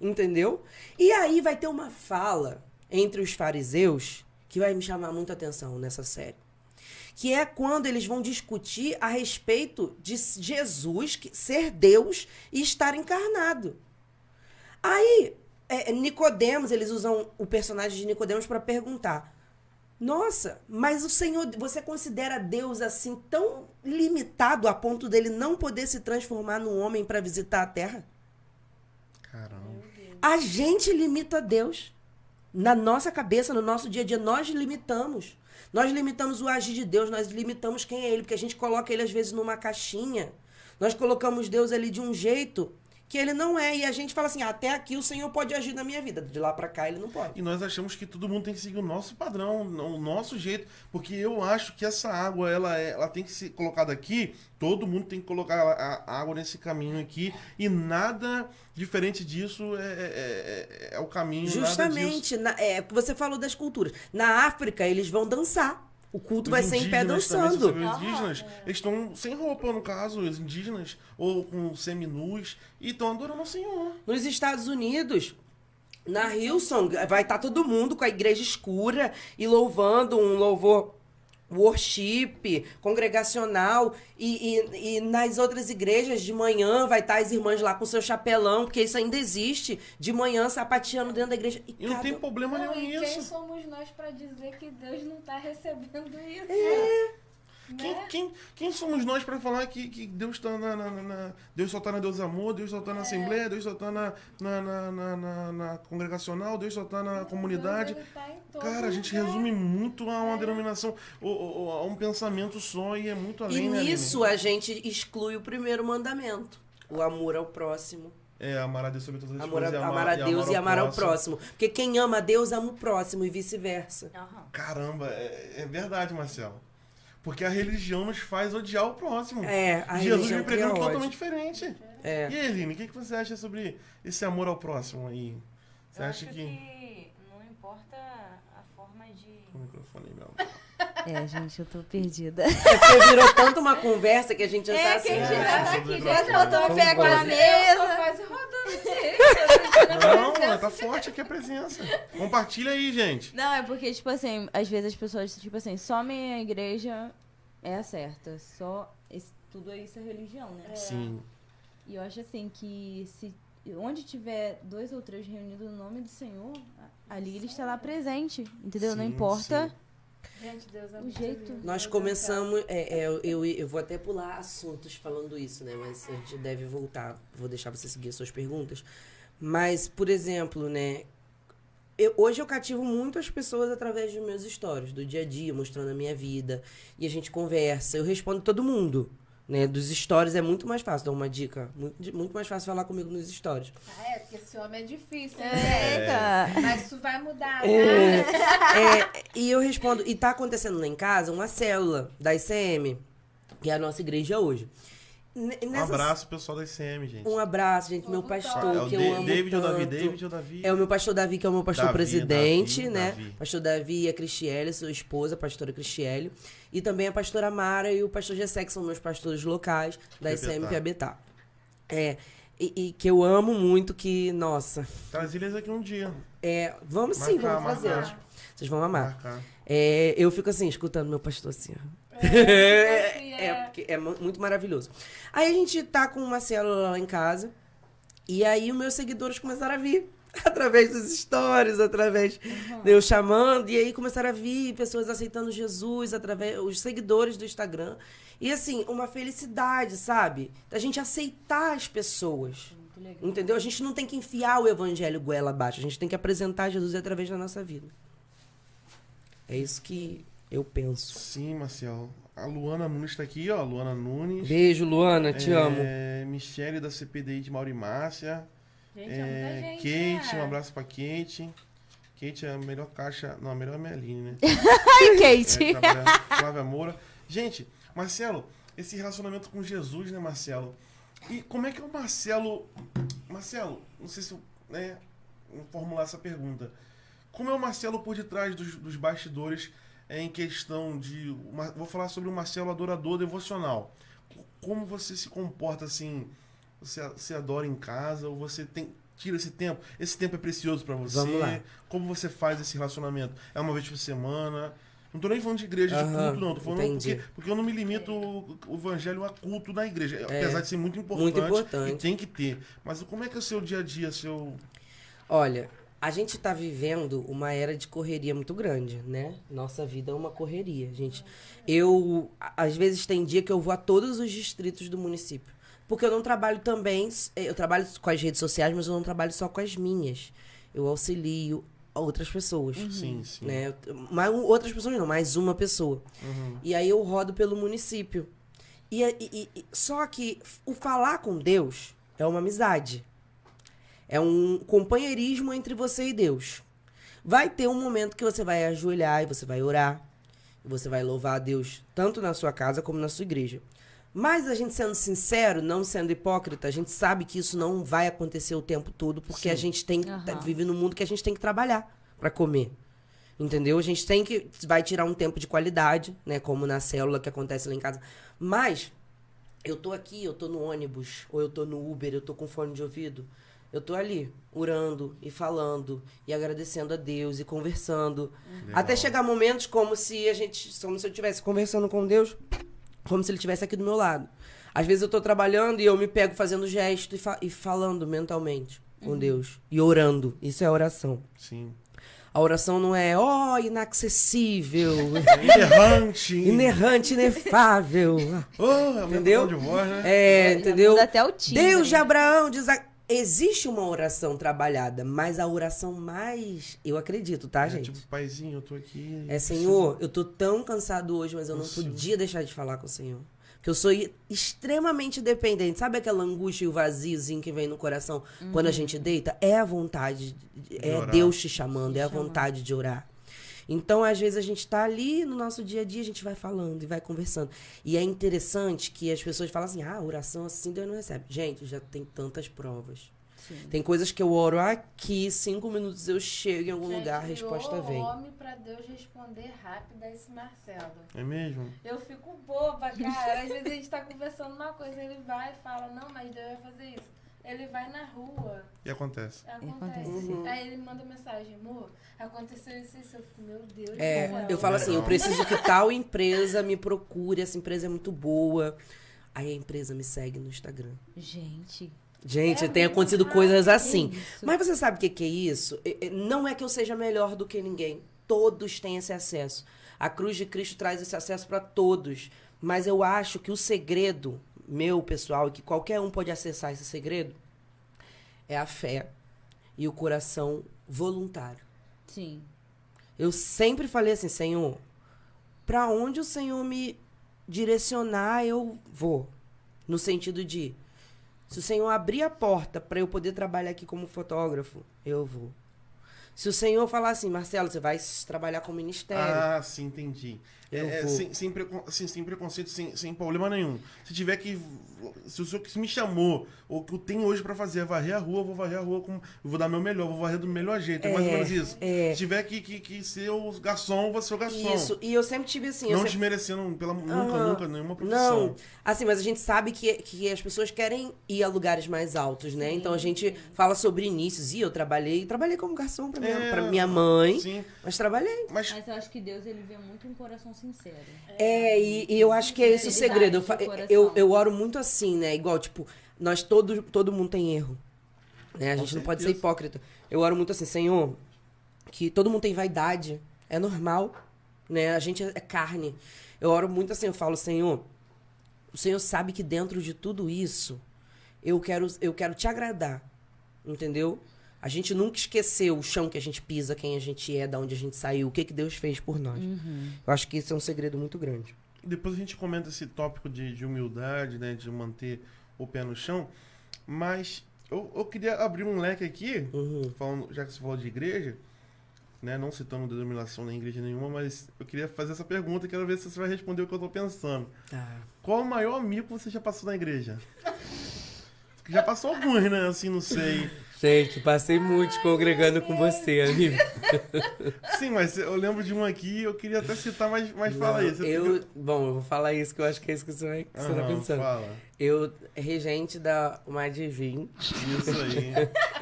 entendeu? E aí vai ter uma fala entre os fariseus que vai me chamar muita atenção nessa série. Que é quando eles vão discutir a respeito de Jesus ser Deus e estar encarnado. Aí, é, Nicodemos, eles usam o personagem de Nicodemos para perguntar: Nossa, mas o Senhor, você considera Deus assim tão limitado a ponto dele não poder se transformar num homem para visitar a terra? Caramba. A gente limita Deus. Na nossa cabeça, no nosso dia a dia, nós limitamos. Nós limitamos o agir de Deus, nós limitamos quem é Ele, porque a gente coloca Ele às vezes numa caixinha. Nós colocamos Deus ali de um jeito que ele não é. E a gente fala assim: ah, até aqui o Senhor pode agir na minha vida. De lá pra cá ele não pode. E nós achamos que todo mundo tem que seguir o nosso padrão, o nosso jeito. Porque eu acho que essa água, ela, é- ela tem que ser colocada aqui. Todo mundo tem que colocar a a água nesse caminho aqui. E nada diferente disso é, é- é- é o caminho. Justamente. Na, é, você falou das culturas. Na África, eles vão dançar. O culto Os vai ser em pé também, dançando. vê, Os indígenas, eles estão sem roupa, no caso, os indígenas, ou com seminus, e estão adorando o Senhor. Nos Estados Unidos, na Hillsong, vai estar todo mundo com a igreja escura e louvando um louvor worship, congregacional. E, e, e nas outras igrejas, de manhã, vai estar as irmãs lá com seu chapelão, porque isso ainda existe, de manhã sapateando dentro da igreja. E, E não cada- tem problema Não, nenhum e quem nisso. somos nós pra dizer que Deus não tá recebendo isso? É. Quem, Né? quem, quem somos nós para falar que, que Deus está na, na- na- na- Deus só tá na Deus Amor, Deus só tá na Assembleia, Deus só tá na, na, na, na, na- na congregacional, Deus só tá na comunidade. Deus, ele tá em todo Cara, a gente lugar. resume muito a uma denominação, ou- ou- ou a um pensamento só e é muito E além, né, Aline? nisso a gente exclui o primeiro mandamento. O amor ao próximo. É, amar a Deus sobre todas as Amor a, coisas. e amar a Deus e amar ao próximo. Porque quem ama a Deus ama o próximo e vice-versa. Aham. Caramba, é, é verdade, Marcelo. Porque a religião nos faz odiar o próximo. É, a Jesus cria ódio. totalmente diferente. É. E aí, Eline, o que, que você acha sobre esse amor ao próximo aí? Você Eu acha acho que... que não importa a forma de. O microfone, meu. É, gente, eu tô perdida. É porque virou tanto uma conversa que a gente já tá É, assim. que a gente É, já tá aqui, do já botou o pé com a embora. Eu tô mesa. quase rodando direito. Não, tá forte aqui a presença. Compartilha aí, gente. Não, é porque, tipo assim, às vezes as pessoas, tipo assim, só minha igreja é a certa. Só. esse- tudo isso é religião, né? Sim. E eu acho assim que se onde tiver dois ou três reunidos no nome do Senhor, ali ele está lá presente. Entendeu? Não Sim, importa. sim. Gente, Deus é O jeito. Nós começamos. é, é, eu, eu, eu vou até pular assuntos falando isso, né? Mas a gente deve voltar. Vou deixar você seguir as suas perguntas. Mas, por exemplo, né? Eu- hoje eu cativo muito as pessoas através dos meus stories, do dia a dia, mostrando a minha vida. E a gente conversa. Eu respondo todo mundo. Né? Dos stories é muito mais fácil, dá uma dica. Muito, muito mais fácil falar comigo nos stories. Ah, é, porque esse homem é difícil, né? Eita! Mas isso vai mudar, É, né? é, e eu respondo, e tá acontecendo lá em casa uma célula da ICM, que é a nossa igreja hoje. N- Um abraço, pessoal da ICM, gente. Um abraço, gente, meu pastor, é o que eu Da- amo David ou Davi? tanto. David ou Davi? É o meu pastor Davi, que é o meu pastor Davi, presidente, Davi, né? Davi. Pastor Davi e a Cristiele, sua esposa, a pastora Cristiele. E também a pastora Mara e o pastor Gessé, que são meus pastores locais da. ICM Piabetá. É, e, e que eu amo muito, que, nossa, Traz eles aqui um dia. é, vamos sim, Marcar, vamos fazer. marcar. Vocês vão amar. É, eu fico assim, escutando meu pastor assim, ó. É, É, porque é mu- muito maravilhoso. Aí a gente tá com uma célula lá em casa. E aí os meus seguidores começaram a vir. Através dos stories, através de eu chamando. E aí começaram a vir pessoas aceitando Jesus, através os seguidores do Instagram. E assim, uma felicidade, sabe? Da gente aceitar as pessoas. Entendeu? A gente não tem que enfiar o evangelho goela abaixo. A gente tem que apresentar Jesus através da nossa vida. É isso que eu penso. Sim, Marcelo. A Luana Nunes tá aqui, ó. Luana Nunes. Beijo, Luana, te amo. É, Michele da CPDI de Mauri Márcia. Gente, é É, gente, Kate, né? um abraço pra Kate. Kate é a melhor caixa. Não, a melhor é a Meline, né? Ai, Kate! É, Flávia Moura. Gente, Marcelo, esse relacionamento com Jesus, né, Marcelo? E como é que é o Marcelo. Marcelo, não sei se eu né, vou formular essa pergunta. Como é o Marcelo por detrás dos, dos bastidores é, em questão de. uma- vou falar sobre o Marcelo adorador devocional. Como você se comporta assim? Você, você adora em casa ou você tem. Tira esse tempo. Esse tempo é precioso pra você. Como você faz esse relacionamento? É uma vez por semana? Não tô nem falando de igreja de Aham, culto, não. Tô falando entendi. porque, porque eu não me limito o, evangelho a culto na igreja. Apesar de ser muito importante. muito importante. E tem que ter. Mas como é que é o seu dia a dia, seu. Olha, a gente tá vivendo uma era de correria muito grande, né? Nossa vida é uma correria, gente. Eu, às vezes, tem dia que eu vou a todos os distritos do município. Porque eu não trabalho também, eh, eu trabalho com as redes sociais, mas eu não trabalho só com as minhas. Eu auxilio. outras pessoas. Sim, sim. Né? Mas outras pessoas não, mais uma pessoa. Uhum. E aí eu rodo pelo município. E, e- e- e- só que o falar com Deus é uma amizade. É um companheirismo entre você e Deus. Vai ter um momento que você vai ajoelhar e você vai orar. E você vai louvar a Deus, tanto na sua casa como na sua igreja. Mas a gente sendo sincero, não sendo hipócrita, a gente sabe que isso não vai acontecer o tempo todo, porque Sim. a gente tem tá- vive num mundo que a gente tem que trabalhar para comer. Entendeu? A gente tem que. Vai tirar um tempo de qualidade, né? Como na célula que acontece lá em casa. Mas, eu tô aqui, eu tô no ônibus, ou eu tô no Uber, eu tô com fone de ouvido. Eu tô ali, orando e falando, e agradecendo a Deus e conversando. Legal. Até chegar momentos como se a gente. Como se eu estivesse conversando com Deus, como se ele estivesse aqui do meu lado. Às vezes eu tô trabalhando e eu me pego fazendo gesto e, fa- e falando mentalmente com Deus. E orando. Isso é oração. Sim. A oração não é, ó, inacessível, Errante. inerrante, inefável. Oh, é Entendeu? de voz, né? É, entendeu? até o. Deus de Abraão diz. a- Existe uma oração trabalhada, mas a oração mais. Eu acredito, tá, É, gente? tipo, paizinho, eu tô aqui. É, Senhor, eu tô tão cansado hoje, mas eu não Consigo. podia deixar de falar com o Senhor. Porque eu sou extremamente dependente. Sabe aquela angústia e o vaziozinho que vem no coração quando a gente deita? É a vontade, de- é orar. Deus te chamando, Te é a chamando. vontade de orar. Então, às vezes, a gente tá ali no nosso dia a dia, a gente vai falando e vai conversando. E é interessante que as pessoas falam assim: ah, oração assim Deus não recebe. Gente, já tem tantas provas. Sim. Tem coisas que eu oro aqui, cinco minutos eu chego em algum Já lugar, a resposta vem. homem pra Deus responder rápido a esse Marcelo. É mesmo? Eu fico boba, cara. Às vezes a gente tá conversando uma coisa, ele vai e fala, não, mas Deus vai fazer isso. Ele vai na rua, E acontece. acontece. Uhum. Aí ele manda mensagem, amor, aconteceu isso e isso. Eu fico, meu Deus É, eu falo assim, eu preciso que tal empresa me procure, essa empresa é muito boa. Aí a empresa me segue no Instagram. Gente. Gente, É tem acontecido rápido coisas assim. isso. Mas você sabe o que, que é isso? Não é que eu seja melhor do que ninguém. Todos têm esse acesso. A cruz de Cristo traz esse acesso para todos. Mas eu acho que o segredo, meu pessoal, e que qualquer um pode acessar esse segredo, é a fé e o coração voluntário. Sim. Eu sempre falei assim, Senhor, para onde o Senhor me direcionar, eu vou. No sentido de, se o Senhor abrir a porta para eu poder trabalhar aqui como fotógrafo, eu vou. Se o Senhor falar assim, Marcelo, você vai trabalhar com ministério. Ah, sim, entendi. É, é, vou. sem, sem, precon- assim, sem preconceito, sem, sem problema nenhum. Se tiver que. Se o senhor que me chamou, ou que eu tenho hoje pra fazer é varrer a rua, eu vou varrer a rua com. Eu vou dar meu melhor, vou varrer do melhor jeito. É, mais ou É, menos isso. é. Se tiver que, que, que ser o garçom, vou ser o garçom. Isso, e eu sempre tive assim. Não sempre- desmerecendo pela, nunca, Aham. nunca, nenhuma profissão. Não, assim, mas a gente sabe que, que as pessoas querem ir a lugares mais altos, né? Então a gente fala sobre inícios. E eu trabalhei, trabalhei como garçom pra minha, É, pra minha mãe, Sim, mas trabalhei. mas Mas eu acho que Deus, ele vê muito um coração sincero. É, e, e eu acho que é esse o segredo. Eu, eu, eu oro muito assim, né? Igual, tipo, nós todo, todo mundo tem erro. Né? A Com gente não pode ser hipócrita. Eu oro muito assim, Senhor, que todo mundo tem vaidade. É normal, né? A gente é é carne. Eu oro muito assim, eu falo, Senhor, o Senhor sabe que dentro de tudo isso, eu quero, eu quero te agradar. Entendeu? A gente nunca esqueceu o chão que a gente pisa, quem a gente é, da onde a gente saiu, o que, que Deus fez por nós. Eu acho que isso é um segredo muito grande. Depois a gente comenta esse tópico de, de humildade, né? De manter o pé no chão. Mas eu, eu queria abrir um leque aqui, Uhum. falando, já que você falou de igreja, né? Não citando denominação nem igreja nenhuma, mas eu queria fazer essa pergunta e quero ver se você vai responder o que eu tô pensando. Tá. Qual o maior amigo que você já passou na igreja? Já passou alguns, né? Assim, não sei. Gente, passei muito congregando com você, amigo. Sim, mas eu lembro de um aqui eu queria até citar, mas, mas fala aí. Você Eu, bom, eu vou falar isso que eu acho que é isso que você, vai, que você tá pensando. Fala. Eu, regente da uma Divin, Isso aí.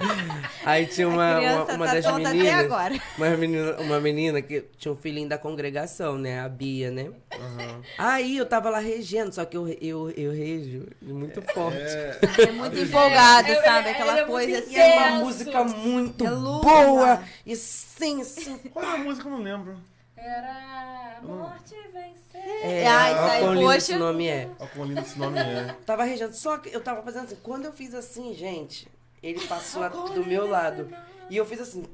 aí tinha uma, uma, uma tá das meninas, agora. uma menina, uma menina que tinha um filhinho da congregação, né, a Bia, né? Aham. Aí eu tava lá regendo, só que eu, eu, eu rejo muito forte. É, É muito empolgado, É, sabe? é, Aquela é coisa E é uma música muito É louca. boa, e sim, sim. qual é a música? Eu não lembro. Era a morte vencer. É, isso ó, aí, quão lindo esse nome é. Olha quão lindo esse nome é. Tava regendo, só que eu tava fazendo assim. Quando eu fiz assim, gente, ele passou a- do meu lado. E eu fiz assim.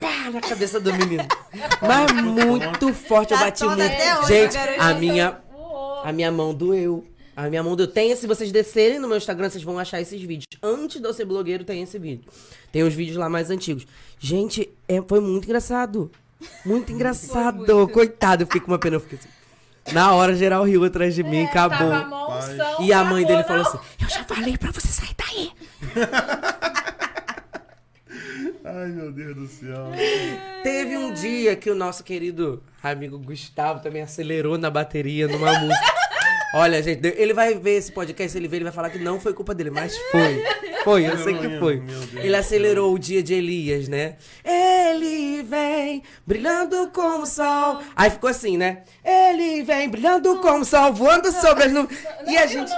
pá, na cabeça do menino. Mas muito forte, eu Tá bati muito. Gente, a minha, a minha mão doeu. A minha mão doeu. Tem, se vocês descerem no meu Instagram, vocês vão achar esses vídeos. Antes de eu ser blogueiro, tem esse vídeo. Tem os vídeos lá mais antigos. Gente, é, foi muito engraçado. Muito engraçado. muito. Coitado, eu fiquei com uma pena. Eu fiquei assim. Na hora, geral riu atrás de mim, É, acabou. Tava a E a mãe dele acabou, falou não. assim: Eu já falei pra você sair daí. Ai, meu Deus do céu. Teve um dia que o nosso querido amigo Gustavo também acelerou na bateria numa música. Olha, gente, ele vai ver esse podcast, ele ver, ele vai falar que não foi culpa dele, mas foi. Foi, eu sei que foi. Ele acelerou o dia de Elias, né? Ele vem brilhando como o sol. Aí ficou assim, né? Ele vem brilhando como o sol, voando sobre as nuvens. E a gente.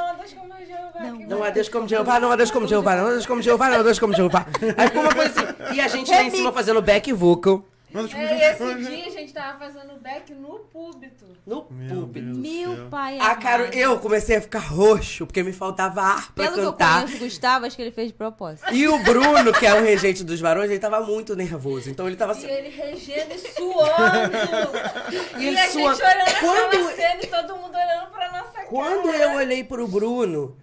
Não, há Deus como Jeová, não há Deus como Jeová, não há Deus como Jeová, não há Deus como Jeová. Aí ficou uma coisa assim. E a gente lá em cima fazendo back vocal Mas, tipo, É, gente, esse mas- dia a gente tava fazendo back no púlpito. no Meu púlpito. Meu pai A Caro, amado. eu comecei a ficar roxo, porque me faltava ar pra Pelo que eu cantar. conheço o Gustavo, acho que ele fez de propósito. E o Bruno, que é o regente dos varões, ele tava muito nervoso. Então ele tava E assim. ele regendo e suando. E e ele a suando. gente olhando Quando- cena e todo mundo olhando pra nossa Quando cara. eu olhei pro Bruno,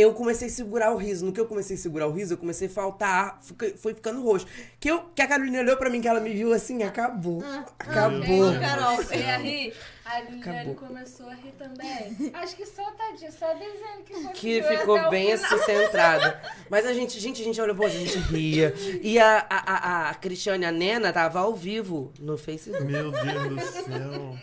eu comecei a segurar o riso. No que eu comecei a segurar o riso, eu comecei a faltar foi ficando roxo. Que, eu, que a Carolina olhou pra mim, que ela me viu assim, acabou. acabou. Gente, Carol, você ia rir. A Liliane Acabou. começou a rir também. Acho que só tadinho, só dizendo que foi Que ficou bem assim centrada. Mas a gente, gente, a gente olhou, pô, a gente ria. E a, a, a, a Cristiane, a Nena, tava ao vivo no Facebook. Meu Deus do céu.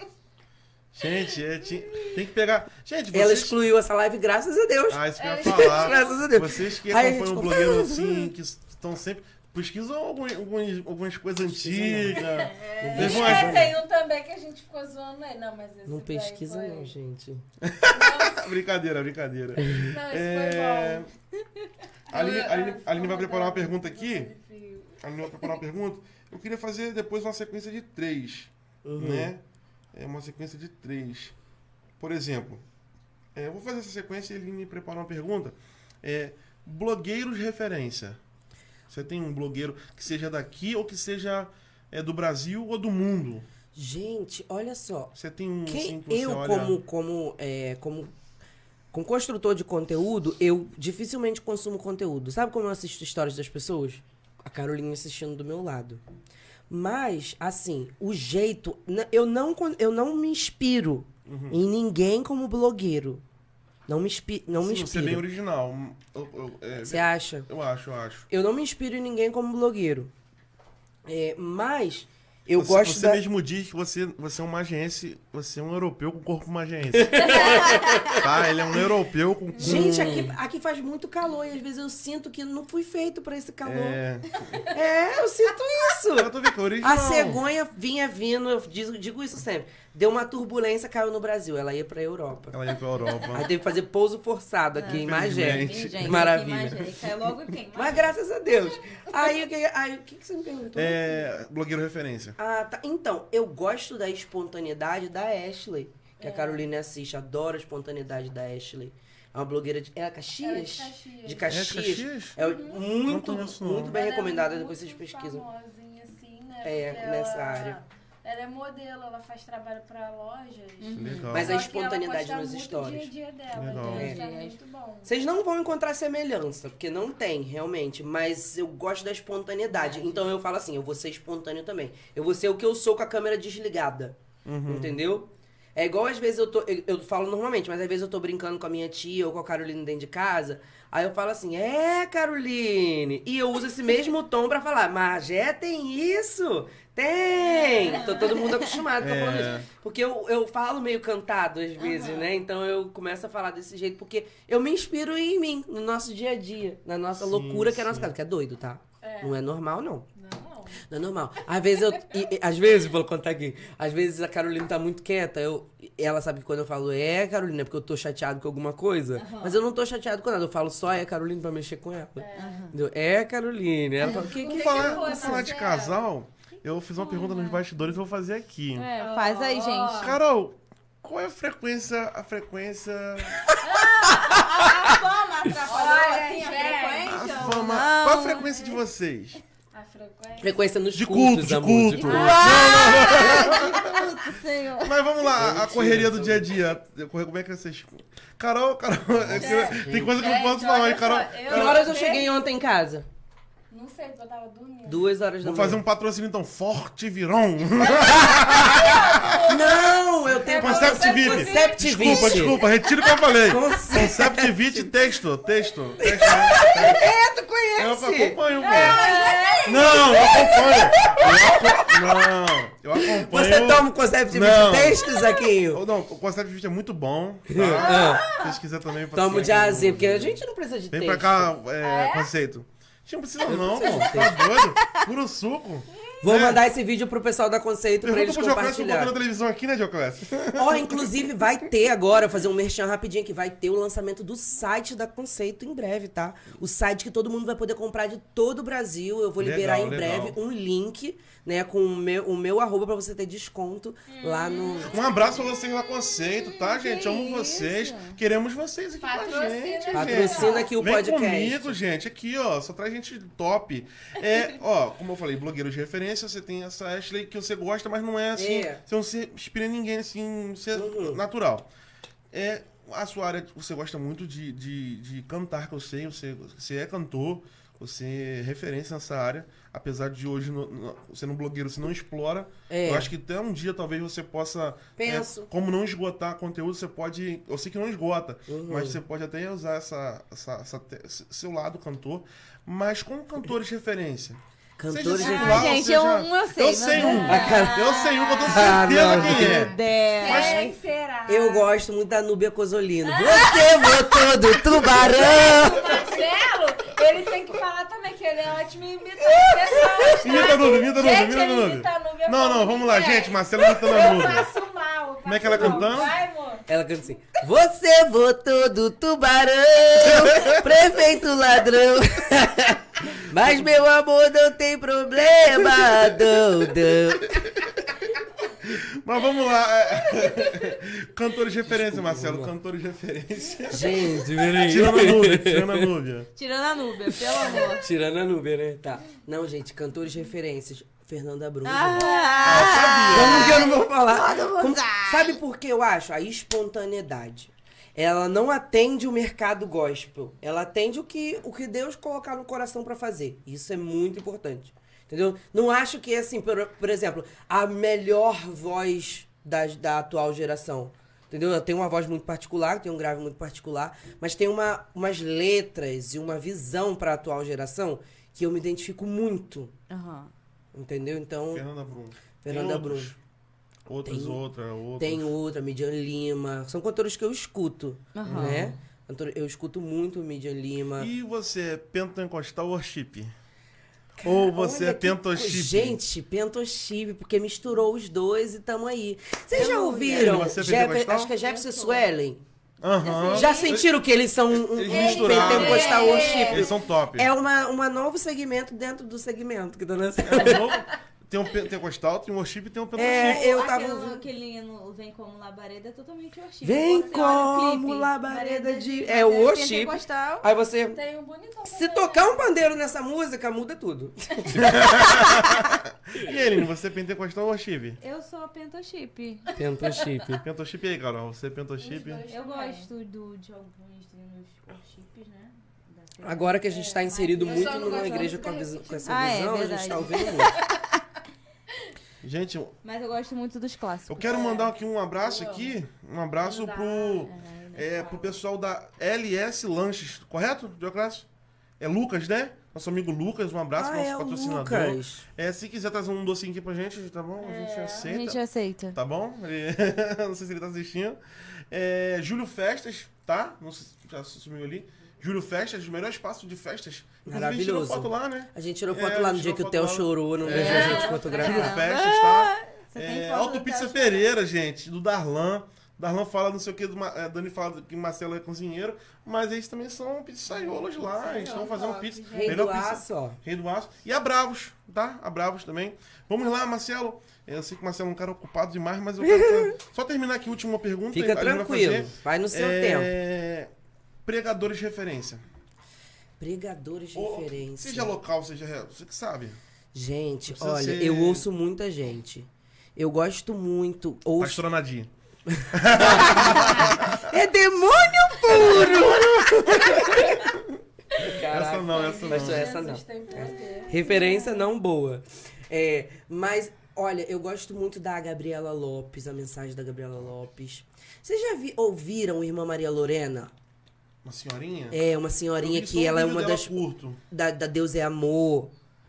Gente, é, ti- tem que pegar. Gente, vocês. Ela excluiu essa live, graças a Deus. Ah, isso que eu ia É, falar. Graças a Deus. Vocês que Aí a acompanham um ficou- blogueiro assim, que estão sempre. Pesquisam algumas, algumas, algumas coisas antigas. É, tem um também que a gente ficou zoando ele. Não, mas esse Não pesquisa foi... não, gente. brincadeira, brincadeira. Não, esse É, foi bom. A Aline, a Aline- Eu- a Aline vai preparar uma pergunta aqui. A Aline vai preparar uma pergunta. Eu queria fazer depois uma sequência de três. Né? É uma sequência de três. Por exemplo, é, eu vou fazer essa sequência e a Aline prepara uma pergunta. É, blogueiros referência. Você tem um blogueiro que seja daqui ou que seja é, do Brasil ou do mundo? Gente, olha só. Você tem um Quem, assim, que eu, olha... como, como, é, como, como construtor de conteúdo, eu dificilmente consumo conteúdo. Sabe como eu assisto histórias das pessoas? A Carolina assistindo do meu lado. Mas, assim, o jeito. Eu não, eu não me inspiro Uhum. em ninguém como blogueiro. Não me, inspi, não me Sim, você é bem inspiro. original. Eu, eu- é, Você acha? eu acho, eu acho. Eu não me inspiro em ninguém como blogueiro. É, mas eu você, gosto Você da... mesmo diz que você, você é um magiense, você é um europeu com corpo magiense. tá? Ele é um europeu com... Gente, aqui, aqui faz muito calor e às vezes eu sinto que não fui feito pra esse calor. É, É... eu sinto isso. Eu tô vendo é. A cegonha vinha vindo, eu digo, digo isso sempre. Deu uma turbulência, caiu no Brasil. Ela ia pra Europa. Ela ia pra Europa. Aí teve que fazer pouso forçado aqui em Magé. Maravilha. Cai logo quem? Mas graças a Deus. Aí o que, aí, o que, que você me perguntou? É... Blogueiro referência. Ah, tá. Então, eu gosto da espontaneidade da Ashley. Que a Carolina assiste. Adoro a espontaneidade da Ashley. É uma blogueira de. Ela é Caxias? Ela é de Caxias. De É Caxias. de Caxias? É Não muito, muito bem Ela é recomendada, depois vocês pesquisam. famosinha, assim, né? É, nessa ela- área. Ela é modelo, ela faz trabalho pra lojas. Legal. Mas Só a que espontaneidade nos stories. o dia a dia dela, Legal. então isso é É. muito bom. Vocês não vão encontrar semelhança, porque não tem, realmente. Mas eu gosto da espontaneidade. Então eu falo assim, eu vou ser espontâneo também. Eu vou ser o que eu sou com a câmera desligada. Uhum. Entendeu? É igual às vezes eu tô. Eu, eu falo normalmente, mas às vezes eu tô brincando com a minha tia ou com a Caroline dentro de casa. Aí eu falo assim, é, Caroline. E eu uso esse mesmo tom pra falar, Magé tem isso? Tem! Tô todo mundo acostumado com É. falando isso. Porque eu, eu falo meio cantado às vezes, né? Então eu começo a falar desse jeito, porque eu me inspiro em mim, no nosso dia a dia, na nossa Sim, loucura que é a nossa casa. Que é doido, tá? Não é normal, não. Não, é normal. Às vezes eu. e- e- às vezes, vou contar aqui. Às vezes a Carolina tá muito quieta. Eu, ela sabe que quando eu falo é, Carolina, é porque eu tô chateado com alguma coisa. Mas eu não tô chateado com nada. Eu falo só é, Carolina, pra mexer com ela. Entendeu? É, Carolina. Ela fala, que, Vamos que, falar, que falar de casal. Eu fiz uma pergunta nos bastidores e vou fazer aqui. É, faz aí, gente. Carol, qual é a frequência, a frequência, A fama atrapalhou Olha, assim a gente. a frequência? fama, Não. qual a frequência de vocês? A frequência. Frequência nos De cultos, culto, de amor, culto. culto. Ah, puto, senhor. Mas vamos lá, a Mentira, correria do dia a dia. Como é que vocês. Carol, Carol, é tem coisa que eu não posso falar, hein, Carol? Que horas eu cheguei ontem em casa? Não sei, eu tava dormindo. Duas horas da Vou manhã. fazer um patrocínio então, Forte Virão. Não, eu tenho Concept VIP. Concept Desculpa, VIP. desculpa, retiro o que eu falei. Concept- Concept VIP, texto, texto. texto? É, tu Eu conhece? acompanho, pô. Não, eu acompanho. Eu aco- Não, eu acompanho. Você toma o Concept VIP Não. texto, Zaquinho? Não, o Concept VIP é muito bom. Tá? Ah, Se vocês quiserem também. Toma o jazinho, porque a gente não precisa de Vem texto. pra cá, é, Ah, é? conceito. Não precisa não, preciso pô. Tá doido? Puro suco. Vou É. mandar esse vídeo pro pessoal da Conceito pra Pergunta eles Dioclésio se botou na televisão aqui, né, Dioclésio? Ó, inclusive vai ter agora, fazer um merchan rapidinho que vai ter o lançamento do site da Conceito em breve, tá? O site que todo mundo vai poder comprar de todo o Brasil. Eu vou Legal, liberar em legal. breve um link, né, com o meu, o meu arroba pra você ter desconto lá no. Um abraço pra vocês lá, Conceito, tá, gente? que Amo isso. vocês. Queremos vocês aqui com a Patrocina, gente. gente. gente. Patrocina aqui o Vem podcast. comigo, gente. Aqui, ó. Só traz gente top. É, ó, como eu falei, blogueiros de referência, você tem essa Ashley que você gosta, mas não é assim. É. Você não se inspira em ninguém, assim, ser Uhum. natural. É, a sua área, você gosta muito de, de, de cantar, que eu sei. Você, você é cantor, você é referência nessa área. Apesar de hoje, no, no, sendo um blogueiro, você não explora. É. Eu acho que até um dia talvez você possa. Penso. é, como não esgotar conteúdo, você pode. Eu sei que não esgota, Uhum. mas você pode até usar essa, essa, essa seu lado cantor. Mas como cantores de referência. Cantores Seja de singular, Ah, gente, seja- eu- um eu sei, Eu mas sei um. Eu sei um que eu tenho Ah, certeza não, quem é. Dez. Quem será? Eu gosto muito da Núbia Cosolino. Você votou do tubarão! Marcelo, ele tem que falar também que ele é ótimo em imitar as pessoas. tá? Imita a Nube, imita Gente, imita Nube, eu Não, não, vamos lá, gente. Marcelo imitando a Eu Nube. passo mal. eu Como é que ela cantando? Vai, amor. Ela canta assim: Você votou do tubarão, prefeito ladrão. Mas meu amor não tem problema, não. Mas vamos lá. é. Cantores de referência, Marcelo. Cantores de referência. Gente, peraí. Tirando a Nube, tirando a Nube. Tirando a Núbia, pelo amor. Tirando a Núbia, né? Tá. Não, gente, cantores de referências. Fernanda Brum. Ah, Como que eu não vou falar? Mundo Como- sabe. Sabe por que eu acho? A espontaneidade. Ela não atende o mercado gospel. Ela atende o que, o que Deus colocar no coração pra fazer. Isso é muito importante. Entendeu? Não acho que, assim, por, por exemplo, a melhor voz da, da atual geração. Entendeu? Ela tem uma voz muito particular, tem um grave muito particular, mas tem uma, umas letras e uma visão pra atual geração que eu me identifico muito. Aham. Entendeu? Então, Fernanda Brum. Fernanda Tem Brum. outros? Outros, Tem- outra, outra. Tem outra, Midian Lima. São cantores que eu escuto, Aham. né? Eu escuto muito Midian Lima. E você pentecostal worship? Ou você Olha é que pentochip? co- Gente, pentochip, porque misturou os dois e tamo aí. Vocês já ouviram? Você é Jeff- acho que é Jefferson Swellen. Aham. Já sentiram que eles são um, Eles um misturaram. pentecostal worship? Eles são top. É uma, uma novo segmento dentro do segmento que tá nascendo. É um novo- Tem um pentecostal, tem um worship e tem um pentochip. É, eu tava Aquele, ouvindo. aquele no Vem Como Labareda é totalmente worship. Vem Você como clipe, labareda de- é o worship. pentecostal. Aí você. Tem um bonitão. Se tocar um pandeiro nessa música, muda tudo. E Eline, você é pentecostal ou worship? Eu sou pentochip. Pentochip. Pentochip aí, Carol. Você é pentochip? Os dois Eu gosto do, de alguns treinos worships, né? Agora que a gente está inserido eu muito numa igreja com, a de visão- com essa Ah, é visão, a gente está ouvindo muito. Gente, Mas eu gosto muito dos clássicos. eu quero mandar aqui um abraço aqui. Um abraço pro, é, pro pessoal da LS Lanches, correto, Dioclásio? É Lucas, né? Nosso amigo Lucas, um abraço, ah, nosso é patrocinador. Lucas. É, se quiser trazer um docinho aqui pra gente, tá bom? A gente É, A aceita. gente aceita. Tá bom? Não sei se ele tá assistindo. É, Júlio Festas, tá? Não sei se já sumiu ali. Júlio Festas, o melhor espaço de festas. Inclusive, a gente tirou Maravilhoso. foto lá, né? A gente tirou É, foto a lá no dia que o Theo chorou, não É. deixou a gente Júlio fotografar. Festas, tá? Você tem É, foto Auto do Pizza Theo Pereira, gente, do Darlan. Darlan fala não sei o que, é, Dani fala que Marcelo é cozinheiro, mas eles também são pizzaiolos lá, eles estão fazendo top, pizza. Rei do melhor pizza- aço, ó. Rei do Aço. E a Bravos, tá? A Bravos também. Vamos lá, Marcelo. Eu sei que o Marcelo é um cara ocupado demais, mas eu quero só terminar aqui a última pergunta. Fica vai tranquilo, fazer. vai no seu tempo. É, Pregadores de referência. Pregadores de Ou- referência. Seja local, seja real, você que sabe. Gente, olha, ser- eu ouço muita gente. Eu gosto muito. Ouço... Pastora Nadir. É demônio puro! Essa não, essa não. Pastor, essa não. Poder. Referência não boa. É, mas, olha, eu gosto muito da Gabriela Lopes, a mensagem da Gabriela Lopes. Vocês já vi- ouviram Irmã Maria Lorena? Uma senhorinha? É, uma senhorinha que ela é uma das. curto. Da, da Deus é Amor.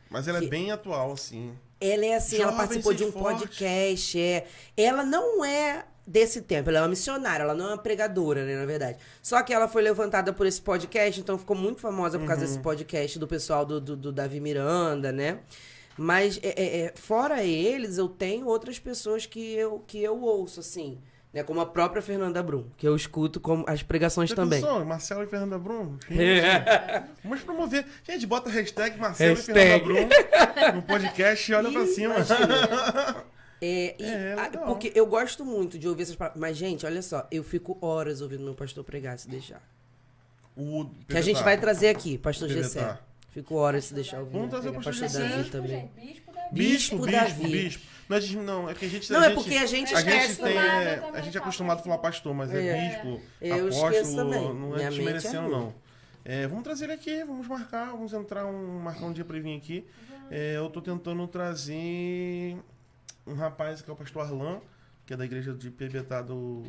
Mas ela Que- é bem atual, assim. Ela é assim, ela Jovem, participou de um forte. podcast. É. Ela não é desse tempo, ela é uma missionária, ela não é uma pregadora, né, na verdade. Só que ela foi levantada por esse podcast, então ficou muito famosa por causa Uhum. desse podcast do pessoal do, do, do Davi Miranda, né? Mas, é, é, é, fora eles, eu tenho outras pessoas que eu, que eu ouço, assim, né? Como a própria Fernanda Brum, que eu escuto como as pregações também. Marcelo e Fernanda Brum? Gente, É. Vamos promover. Gente, bota a hashtag Marcelo Hashtag. e Fernanda Brum no podcast e olha pra cima. É, e É, porque eu gosto muito de ouvir essas palavras. Mas, gente, olha só, eu fico horas ouvindo meu pastor pregar, se deixar. O Que a gente vai trazer aqui, pastor. Gessé. Fico horas se deixar ouvir. Vamos trazer o pastor pastor Gessé. Davi também. Bispo, gente, bispo da Bispo, Bispo bispo, Davi. bispo. Não é, de- não, é que a gente... Não, a é gente- porque a gente A gente, tem, é, a gente é acostumado a falar pastor, mas é, É. bispo, Eu apóstolo, não é é desmerecendo, não. É, vamos trazer ele aqui, vamos marcar, vamos entrar um, marcar um dia pra ele vir aqui. É, eu tô tentando trazer um rapaz que é o pastor Arlan, que é da igreja de Piebetá do,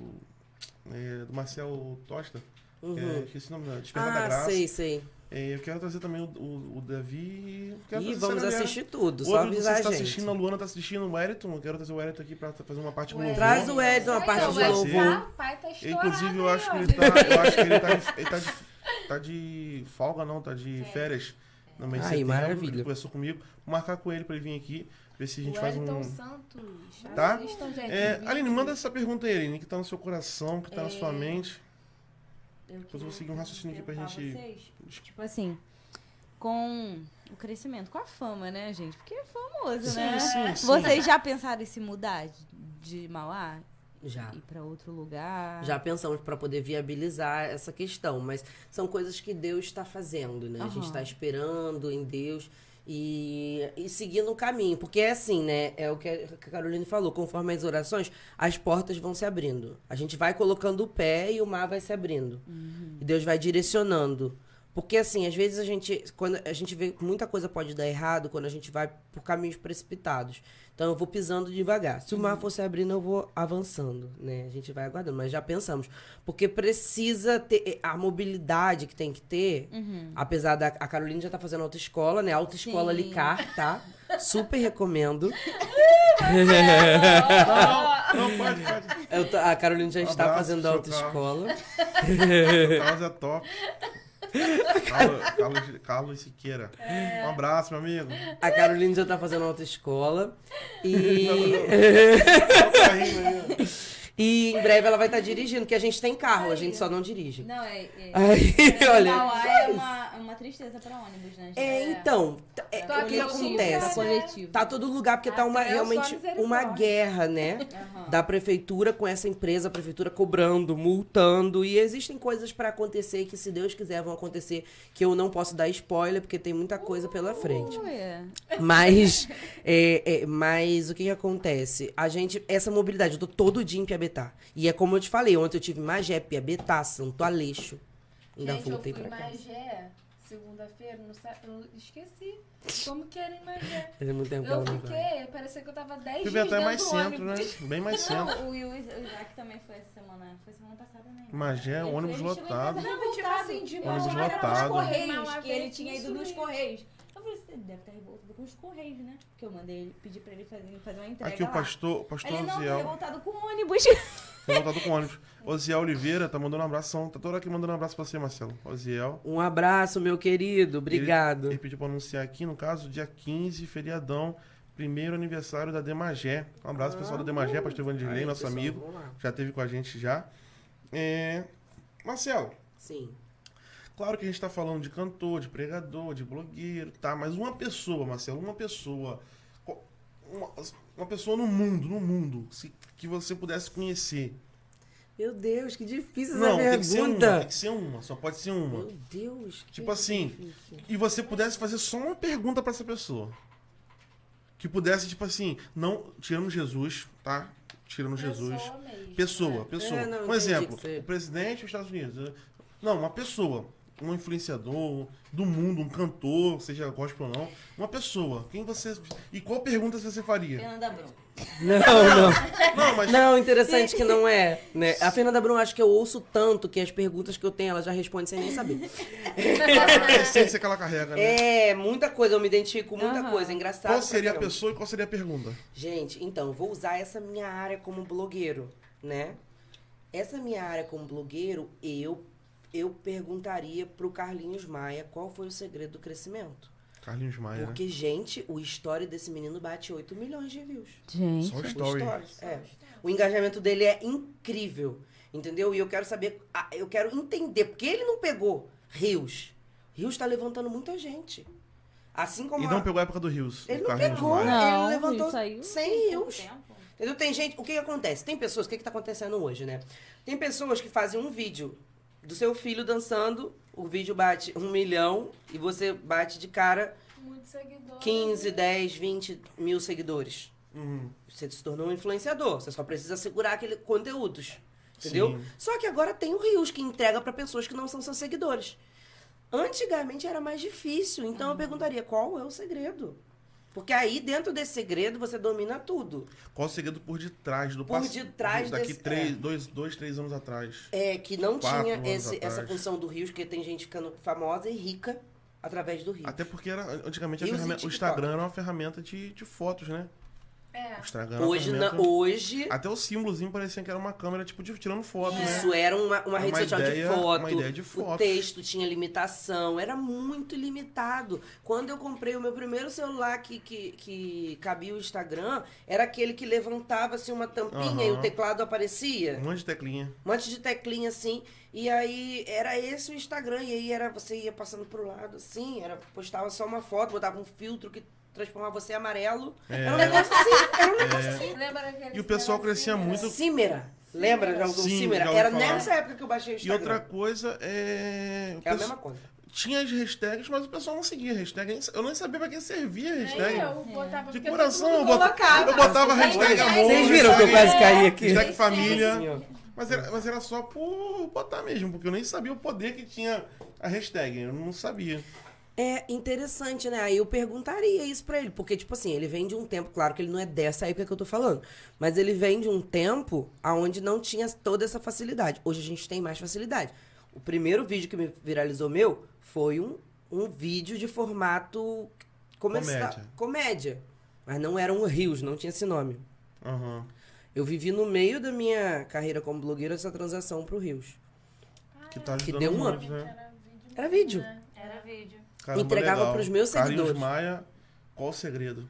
é, do Marcel Tosta. que é, Uhum. esqueci o nome Despertar da Ah, Graça. sei, sei. É, eu quero trazer também o, o, o Davi. quero E vamos assistir tudo, só você avisar a está gente. assistindo, a Luana tá assistindo, o Wellington. Eu quero trazer o Wellington aqui pra fazer uma parte com louvor. Traz o Wellington, a parte ó, de louvor. pai tá estourado Inclusive, eu aí, acho que ó. ele tá. Eu acho que ele tá de, ele tá de, tá de folga, não, tá de férias. No mês setembro. maravilha. Ele conversou comigo. Vou marcar com ele pra ele vir aqui. Ver se a gente o faz um. Santos. Tá? Assistam, gente, É, Aline, manda essa pergunta aí, Aline, que tá no seu coração, que tá na sua É. mente. Eu Depois eu vou seguir um raciocínio aqui pra gente- vocês. Tipo assim, com o crescimento, com a fama, né, gente? Porque é famoso, Sim, né? sim, sim. Vocês já pensaram em se mudar de, Mauá? Já. Ir pra outro lugar? Já pensamos para poder viabilizar essa questão, mas são coisas que Deus está fazendo, né? A gente está esperando em Deus e, e seguindo o caminho. Porque é assim, né? É o que a Caroline falou: conforme as orações, as portas vão se abrindo. A gente vai colocando o pé e o mar vai se abrindo. E Deus vai direcionando. Porque assim, às vezes a gente, quando a gente vê que muita coisa pode dar errado quando a gente vai por caminhos precipitados. Então eu vou pisando devagar. Se o mar for se abrindo, eu vou avançando, né? A gente vai aguardando, mas já pensamos, porque precisa ter eh, a mobilidade que tem que ter. Uhum. Apesar da a Carolina já tá fazendo autoescola, né? Autoescola Sim. Licar, tá? Super recomendo. Não, não, pode, pode. Eu tô- a Carolina já Um está abraço, fazendo autoescola. Carlos é top. Carlos, Carlos, Carlos Siqueira. Um abraço, meu amigo. A Carolina já tá fazendo autoescola. E. Tá. E em breve ela vai estar dirigindo, porque a gente tem carro, a gente só não dirige. Não, é. é... Aí, olha. Mauá é uma, é uma tristeza pra ônibus, né? É, então, t- é, o que acontece? coletivo. Tá todo lugar, porque tá uma, Até eu sou realmente uma guerra, né? Aham. Da prefeitura com essa empresa, a prefeitura cobrando, multando. E existem coisas pra acontecer que, se Deus quiser, vão acontecer. Que eu não posso dar spoiler, porque tem muita coisa pela frente. Mas, é, é, mas o que, que acontece? A gente, essa mobilidade, eu tô todo dia em Piabetá. E é como eu te falei, ontem eu tive Magé, Piabetá, Santo Aleixo. Ainda Gente, eu voltei fui pra. Magé, segunda-feira, eu esqueci como que era em Magé. Faz muito tempo que Eu não fiquei, parecia que eu tava 10 dias Piebetá é dentro mais centro, né? Bem mais centro. Não, o, Will- o Isaac também foi essa semana. Foi semana passada, né? Magé, Ele ônibus lotado. Não, tipo assim, de Ônibus lotado. Correios, Mauá, que ele tinha ido nos. Correios. Eu falei, você deve estar revoltado com os Correios, né? Porque eu mandei ele, pedi pra ele fazer, fazer uma entrega Aqui o lá. pastor, o pastor Ele não, tô Oziel. revoltado com o ônibus. Tá voltado com ônibus. Oziel Oliveira tá mandando um abração. Tá toda hora aqui mandando um abraço pra você, Marcelo. Oziel. Um abraço, meu querido. Obrigado. Ele pediu pra anunciar aqui, no caso, dia 15, feriadão, primeiro aniversário da Demagé. Um abraço, pessoal da Demagé, pastor Vanderlei, nosso pessoal, amigo. Já teve com a gente já. É... Marcelo, Sim. Claro que a gente tá falando de cantor, de pregador, de blogueiro, tá? Mas uma pessoa, Marcelo, uma pessoa. Uma, uma pessoa no mundo, no mundo, se- que você pudesse conhecer. Meu Deus, que difícil Não, essa tem que ser uma, pergunta. tem que ser uma, só pode ser uma. Meu Deus. que Tipo assim, difícil. E você pudesse fazer só uma pergunta pra essa pessoa. Que pudesse, tipo assim, não. Tirando Jesus, tá? Tirando Jesus. Pessoa mesmo. Pessoa, né? pessoa. É, não, um exemplo, o presidente dos Estados Unidos. Não, uma pessoa. Um influenciador do mundo, um cantor, seja gospel ou não. Uma pessoa. Quem você. E qual pergunta você faria? Fernanda Brum. Não, não. Não, mas. Não, interessante que não é. Né? A Fernanda Brum, acho que eu ouço tanto que as perguntas que eu tenho, ela já responde sem nem saber. a essência que ela carrega, né? É, muita coisa, eu me identifico com muita Aham. coisa. É engraçado. Qual seria a pessoa e qual seria a pergunta? Gente, então, eu vou usar essa minha área como blogueiro, né? Essa minha área como blogueiro, eu eu perguntaria pro Carlinhos Maia qual foi o segredo do crescimento. Carlinhos Maia. né? Porque, gente, o story desse menino bate 8 milhões de views. Gente. Só o O story. é. O engajamento dele é incrível, entendeu? E eu quero saber, eu quero entender, porque ele não pegou Rios. Rios tá levantando muita gente. Assim como E a- não pegou a época do Rios. ele não pegou, Maia. Não, ele levantou Rios saiu 100 Pouco rios. Entendeu? Tem gente, o que, que acontece? Tem pessoas, o que, que tá acontecendo hoje, né? Tem pessoas que fazem um vídeo do seu filho dançando, o vídeo bate um milhão e você bate de cara Muitos seguidores. 15, 10, 20 mil seguidores. Uhum. Você se tornou um influenciador. Você só precisa segurar aquele conteúdos. Entendeu? Sim. Só que agora tem o Rios que entrega pra pessoas que não são seus seguidores. Antigamente era mais difícil, então eu perguntaria qual é o segredo? Porque aí dentro desse segredo você domina tudo. Qual o segredo por detrás do Por detrás Daqui desse- três, é. dois, dois, três anos atrás. É que não tinha esse- essa função do Rios, que tem gente ficando famosa e rica através do Rios. Até porque era, antigamente o. Instagram era uma ferramenta de, de fotos, né? É. O Hoje, na- hoje Até o símbolozinho parecia que era uma câmera, tipo, de, tirando foto, né? Isso era uma, uma É rede uma social ideia- de foto. uma ideia de O foto. texto tinha limitação, era muito limitado. Quando eu comprei o meu primeiro celular que, que, que cabia o Instagram, era aquele que levantava assim uma tampinha e o teclado aparecia. Um monte de teclinha. Um monte de teclinha assim. E aí era esse o Instagram. E aí era você ia passando pro lado assim, era, postava só uma foto, botava um filtro que transformava você em amarelo. É. Era um negócio assim, era um negócio assim. Lembra E o pessoal crescia muito- Cimera. Lembra? Já usou Sim, Cimera? já ouvi Era falar. nessa época que eu baixei o E Instagram. outra coisa é. É a mesma conta. Tinha as hashtags, mas o pessoal não seguia a hashtag. Eu nem sabia pra que servia a hashtag. eu botava De porque coração, eu botava, eu botava hashtag amor. Vocês viram que eu hashtag- quase caí aqui? Hashtag família. Mas era, mas era só por botar mesmo, porque eu nem sabia o poder que tinha a hashtag. Eu não sabia. É interessante, né? Aí eu perguntaria isso pra ele, porque, tipo assim, ele vem de um tempo, claro que ele não é dessa época que eu tô falando, mas ele vem de um tempo onde não tinha toda essa facilidade. Hoje a gente tem mais facilidade. O primeiro vídeo que me viralizou meu foi um, um vídeo de formato comercial- Comédia. comédia. Mas não era um Rios, não tinha esse nome. Aham. Eu vivi no meio da minha carreira como blogueira essa transação pro Rios. Que tá Que deu um muito, up. né? Era vídeo. né? Era vídeo. Caramba, Entregava legal. pros meus Carlinhos seguidores. Maia, qual o segredo?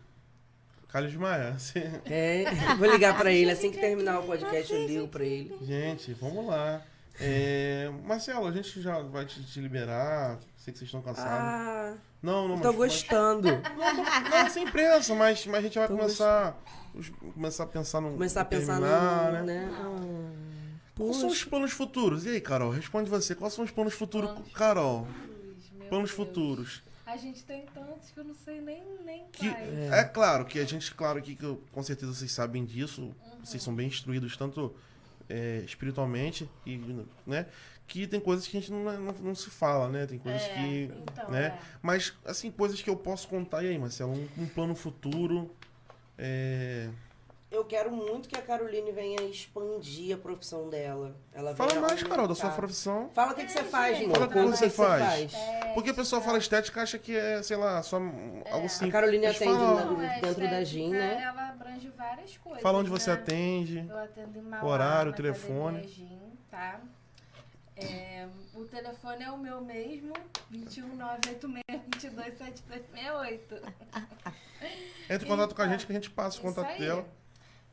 Carlinhos Maia, você- É, vou ligar pra ele assim que terminar o podcast, eu ligo pra ele. gente, vamos lá. É, Marcelo, a gente já vai te, te liberar. Sei que vocês estão cansados. Ah, não, não, tô mas- gostando. mas- Não, não sem pressa, mas, mas a gente vai Tô começar, os- começar a pensar no. Começar a pensar terminar, no. né? Né? Ah, Quais são os planos futuros? E aí, Carol, responde você. Quais são os planos futuros, Planos Carol? Planos Deus. futuros. A gente tem tantos que eu não sei nem, nem Que, quais. é. claro que a gente, claro que, que com certeza vocês sabem disso, vocês são bem instruídos tanto é, espiritualmente e, né, que tem coisas que a gente não, não, não se fala, né? Tem coisas É, que, então, né? é. Mas assim coisas que eu posso contar e aí, Marcelo, um, um plano futuro. É... Eu quero muito que a Caroline venha expandir a profissão dela. Ela Fala mais, Carol, da sua profissão. Fala o que, que você faz, gente. Fala como o você faz. É, Porque o pessoal fala estética acha que é, sei lá, só um- algo A simples. Caroline Mas atende fala, na- é dentro da estética, GIM, né? Ela abrange várias coisas. fala onde você né? atende. Eu atendo em Mauá, Horário, na telefone. Gym, tá? É, o telefone é o meu mesmo, 21986-227268. Entre em contato com a gente que a gente passa o contato aí. dela.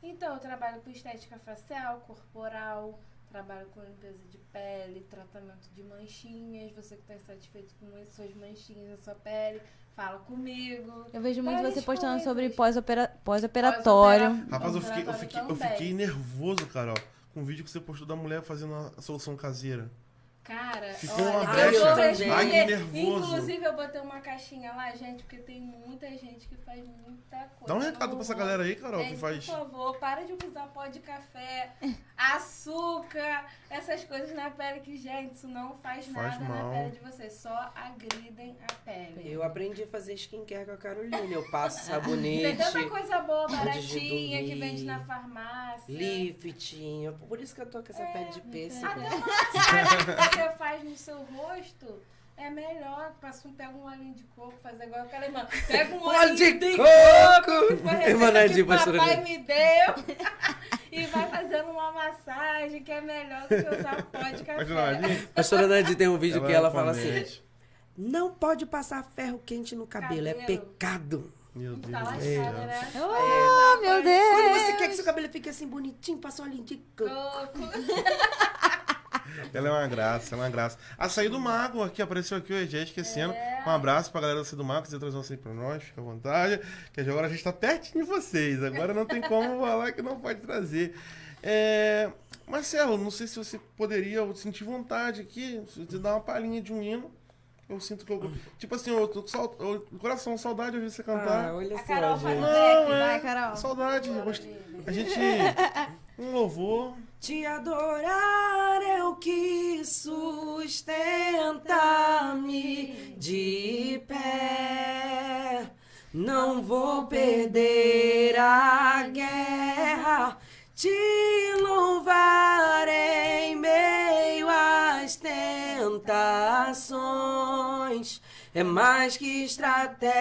Então, eu trabalho com estética facial, corporal, trabalho com limpeza de pele, tratamento de manchinhas. Você que está insatisfeito com as suas manchinhas na sua pele, fala comigo. Eu vejo muito Várias você postando coisas. sobre pós-opera- pós-operatório. Rapaz, eu fiquei, eu, fiquei, eu fiquei nervoso, Carol, com o vídeo que você postou da mulher fazendo a solução caseira. Cara, Ficou olha, uma eu brecha. Ai, que nervoso. Inclusive, eu botei uma caixinha lá, gente, porque tem muita gente que faz muita coisa. Dá um recado pra essa galera aí, Carol, que Gente, faz. Por favor, para de usar pó de café, açúcar, essas coisas na pele que, gente, isso não faz, Faz nada mal. na pele de vocês. Só agridem a pele. Eu aprendi a fazer skincare com a Carolina. Eu passo Tem sabonete, tanta coisa boa, baratinha, que vende na farmácia. lifting. Por isso que eu tô com essa É, pele de pêssego. Até massagem que você faz no seu rosto é melhor. Passa um, pega um olhinho de coco, faz igual aquela irmã. Pega um olhinho de de coco! Foi a Irmã receita Nadir, que pastora papai me deu. e vai fazendo uma massagem que é melhor do que usar pó de café. Pastora Nadir tem um vídeo que ela fala assim: Não pode passar ferro quente no cabelo, é Cabelo. pecado. Meu Tá Deus do lascada, né? Oh, meu Quando Deus! você quer que seu cabelo fique assim bonitinho, passa um olhinho de coco. Coco. Ela é uma graça, ela é uma graça. Açaí do Mago aqui apareceu aqui hoje, esquecendo. É. Um abraço pra galera do Açaí do Mago, trazer um açaí pra nós, fica à vontade. Que agora a gente tá pertinho de vocês. Agora não tem como falar que não pode trazer. É... Marcelo, não sei se você poderia, eu senti vontade aqui, de dar uma palhinha de um hino. Eu sinto que eu. Tipo assim, eu tô com coração, saudade de ouvir você cantar. Ah, olha A só, Carol gente. Não, é. Vai, Carol. Saudade. A gente. Um louvor. Te adorar é o que sustenta-me de pé. Não vou perder a guerra. Te louvar em meio às tentações. É mais que estratégia.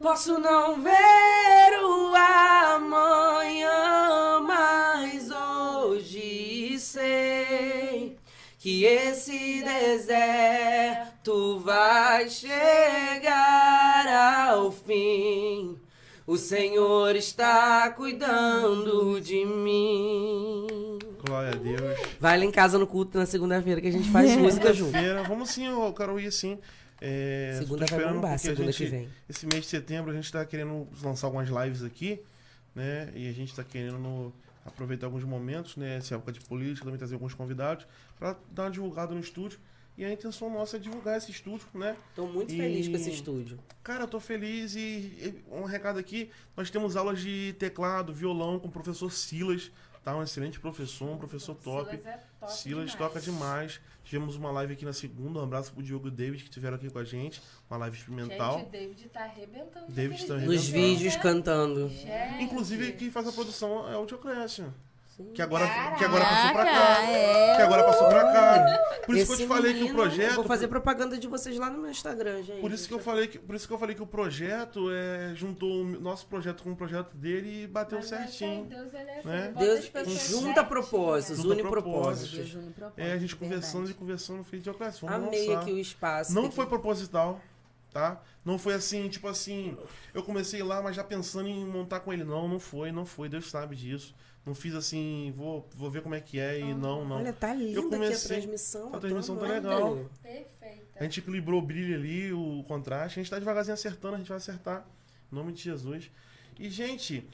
Posso não ver o amanhã, mas hoje sei que esse deserto vai chegar ao fim. O Senhor está cuidando de mim. Glória a Deus. Vai lá em casa no culto na segunda-feira que a gente faz música junto. Segunda-feira. Vamos sim, eu quero ir sim. É, Segunda vai esperando bombar, segunda gente- que vem. Esse mês de setembro a gente tá querendo lançar algumas lives aqui, né? E a gente tá querendo aproveitar alguns momentos, né? Essa época de política, também trazer alguns convidados para dar uma divulgada no estúdio. E a intenção nossa é divulgar esse estúdio, né? Tô muito E- feliz com esse estúdio. Cara, eu tô feliz e, e um recado aqui, nós temos aulas de teclado, violão com o professor Silas, tá? Um excelente professor, um professor top. Silas é top Silas demais. toca demais. Tivemos uma live aqui na segunda. Um abraço pro Diogo e o David que estiveram aqui com a gente. Uma live experimental. Gente, o David tá arrebentando. David tá naqueles Nos arrebentando. vídeos cantando. Gente. Inclusive, quem faz a produção é o Dioclésio. Sim. Que agora, Caraca, que agora passou pra cá. é. Que agora passou pra cá. Por isso que eu te falei que o menino, eu projeto. Vou fazer propaganda de vocês lá no meu Instagram, gente. Por isso que eu falei que, por isso que eu falei que o projeto é, juntou o nosso projeto com o projeto dele e bateu Mas certinho. Deus, ele é né? bota Deus junta propósitos, Junta une propósitos. propósitos. É, a gente conversando e conversando, fez Dioclésio. Vamos Amei lançar. aqui o espaço. Não foi que- proposital, tá? Não foi assim, tipo assim, eu comecei lá, mas já pensando em montar com ele. Não, não foi, não foi, Deus sabe disso. Não fiz assim, vou, vou ver como é que é e não, não. Olha, tá linda aqui comecei- a transmissão. a eu transmissão tá legal. Perfeita. A gente equilibrou o brilho ali, o contraste. A gente tá devagarzinho acertando, a gente vai acertar. Em nome de Jesus. E, gente,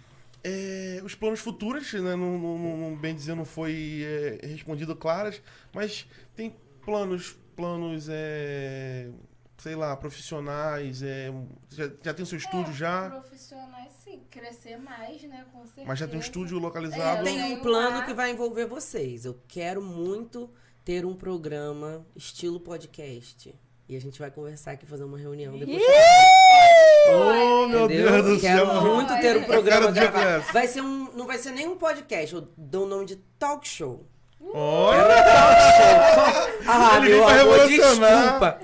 é, os planos futuros, né? Não, não- não- não- bem dizer, não foi é, respondido claras, mas tem planos, planos, é, sei lá, profissionais, é, já, já tem seu estúdio já, Profissionais, sim. Crescer mais, né? Com certeza. mas já tem um estúdio É, localizado. Tem Tem um plano que vai envolver vocês. Eu quero muito ter um programa estilo podcast. E a gente vai conversar aqui, fazer uma reunião depois. Oh, meu Entendeu? Deus do Quero céu! muito ter um programa gravado. Vai ser um, não vai ser nem um podcast, eu dou o nome de talk show. Olha! Ah, Ele meu amor, desculpa.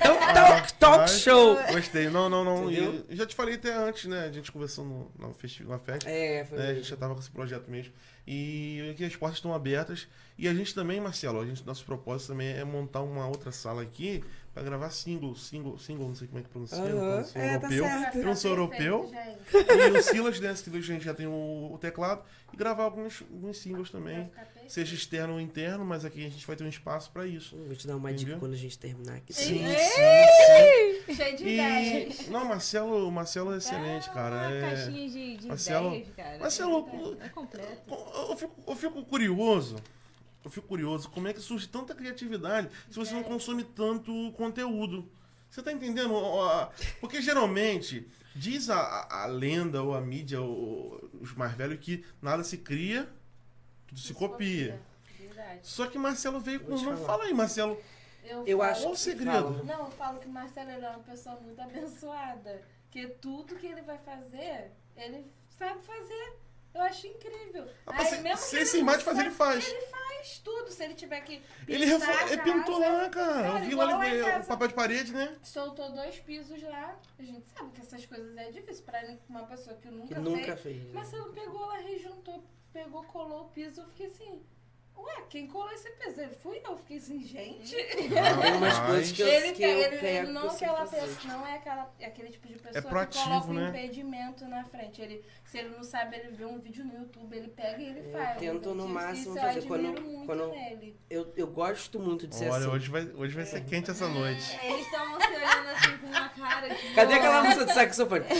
É um talk, talk Rapaz, show. Gostei. Não, não, não. Entendeu? E, já te falei até antes, né? A gente conversou no, na, festi na festa. É, foi né? A gente já tava com esse projeto mesmo. E aqui as portas estão abertas. E a gente também, Marcelo, a gente, nosso propósito também é montar uma outra sala aqui pra gravar single, single, single, não sei como é que pronuncia, Aham. não sou É, tá europeu. certo. Eu não sou Tá europeu. E o Silas, né? Silas, a gente já tem o, o teclado. E gravar alguns, alguns singles também. Seja externo ou interno, mas aqui a gente vai ter um espaço pra isso. Vou te dar uma dica Entendeu? quando a gente terminar aqui. Sim, Sim. sim, sim. Cheio de ideias. Não, Marcelo, o Marcelo é excelente, cara. Uma É... caixinha de, de Marcelo- ideias, cara. Marcelo, é, é completo. Eu fico, eu fico curioso. Eu fico curioso, como é que surge tanta criatividade se você não consome tanto conteúdo? Você tá entendendo? Porque geralmente diz a, a- lenda ou a mídia, ou os mais velhos, que nada se cria, tudo se copia. Verdade. Só que Marcelo veio com. Não, fala aí, Marcelo. Eu falo- acho Qual o que segredo? fala. Não, eu falo que o Marcelo é uma pessoa muito abençoada. Que tudo que ele vai fazer, ele sabe fazer. Eu acho incrível. Rapaz, Aí, se- mesmo se não de fazer, ele faz. Ele faz tudo. Se ele tiver que Ele, refo- ele pintou lá, cara. Eu vi lá casa. o papel de parede, né? soltou dois pisos lá. A gente sabe que essas coisas é difícil pra uma pessoa que nunca, Que nunca fez. fez. né? Marcelo pegou lá, rejuntou, pegou, colou o piso. Eu fiquei assim, ué, quem colou esse? Ele fui eu. Fiquei assim, gente. Tem umas coisas que eu, Ele, que eu ele, ele não, sei aquela fazer. pessoa, não é aquela, é aquele tipo de pessoa proativo, que coloca um né? impedimento na frente. Ele, se ele não sabe, ele vê um vídeo no YouTube, ele pega e ele Eu faz. tento Então, no isso- máximo isso fazer. Eu Quando- muito quando- nele. Eu, eu gosto muito de ser Olha, assim. hoje vai, hoje vai ser quente essa noite. Eles estavam se olhando assim cara de. Cadê aquela música do saxofone?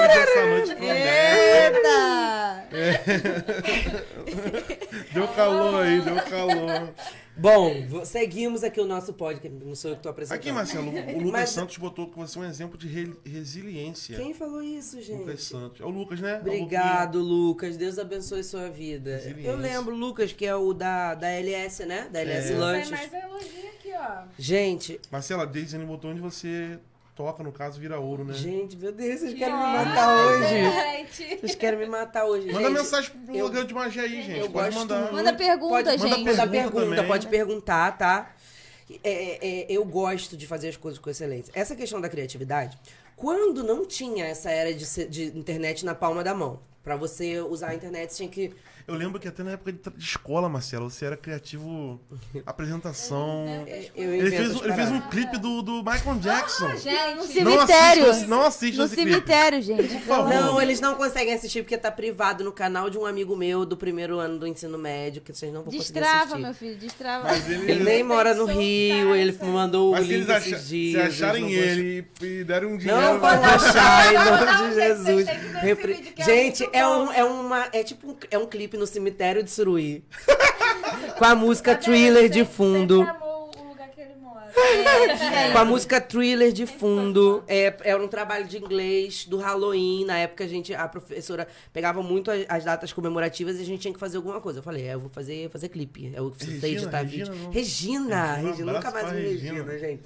Hoje essa noite promete. Eita! Deu calor aí, deu calor. Bom, seguimos aqui o nosso podcast. Não sou eu que tô apresentando. Aqui, Marcelo, o Lucas Mas- Santos botou que você é um exemplo de re- resiliência. Quem falou isso, Lucas gente? Santos. É o Lucas, né? Obrigado, Lucas. Deus abençoe sua vida. Eu lembro, Lucas, que é o da, da LS, né? Da LS É. Lanches. mais elogio Gente, Marcelo, a Deise botou onde você toca, no caso, vira ouro, né? gente, meu Deus, vocês querem me matar hoje. Gente. Vocês querem me matar hoje. Manda gente. mensagem pro eu- de magia aí, gente. eu Pode gosto mandar. muito. Manda pergunta, pode, gente. Manda Pergunta pergunta, pode perguntar, tá? É, é, eu gosto de fazer as coisas com excelência. Essa questão da criatividade, quando não tinha essa era de, de internet na palma da mão, pra você usar a internet, você tinha que. Eu lembro que até na época de, escola, Marcelo, você era criativo. Apresentação. Eu Ele fez, ele fez um clipe do, do Michael Jackson. Gente, no Não cemitério. assiste, não assiste No esse clipe. cemitério, gente. Por favor. Não, eles não conseguem assistir porque tá privado no canal de um amigo meu do primeiro ano do ensino médio, que vocês não vão conseguir Destrava, assistir. meu filho, destrava. Mas ele, Ele nem mora no Rio, ele me mandou o mas se link eles acha- esses se dias. acharem não vão ele e, e derem um dinheiro. Não vão achar, em nome Não, de Jesus. é Gente, é, um, é uma. É tipo um, é um clipe no cemitério de Suruí. com a música thriller de fundo. Sempre amou o lugar que ele mora. É, Com a música thriller de fundo. É, era um trabalho de inglês do Halloween. Na época a gente, a professora pegava muito as, as datas comemorativas e a gente tinha que fazer alguma coisa. Eu falei, é, eu vou fazer, fazer clipe. Eu preciso Regina, editar Regina, vídeo. não. Regina, Regina, um Regina, nunca mais vi Regina. Regina, gente.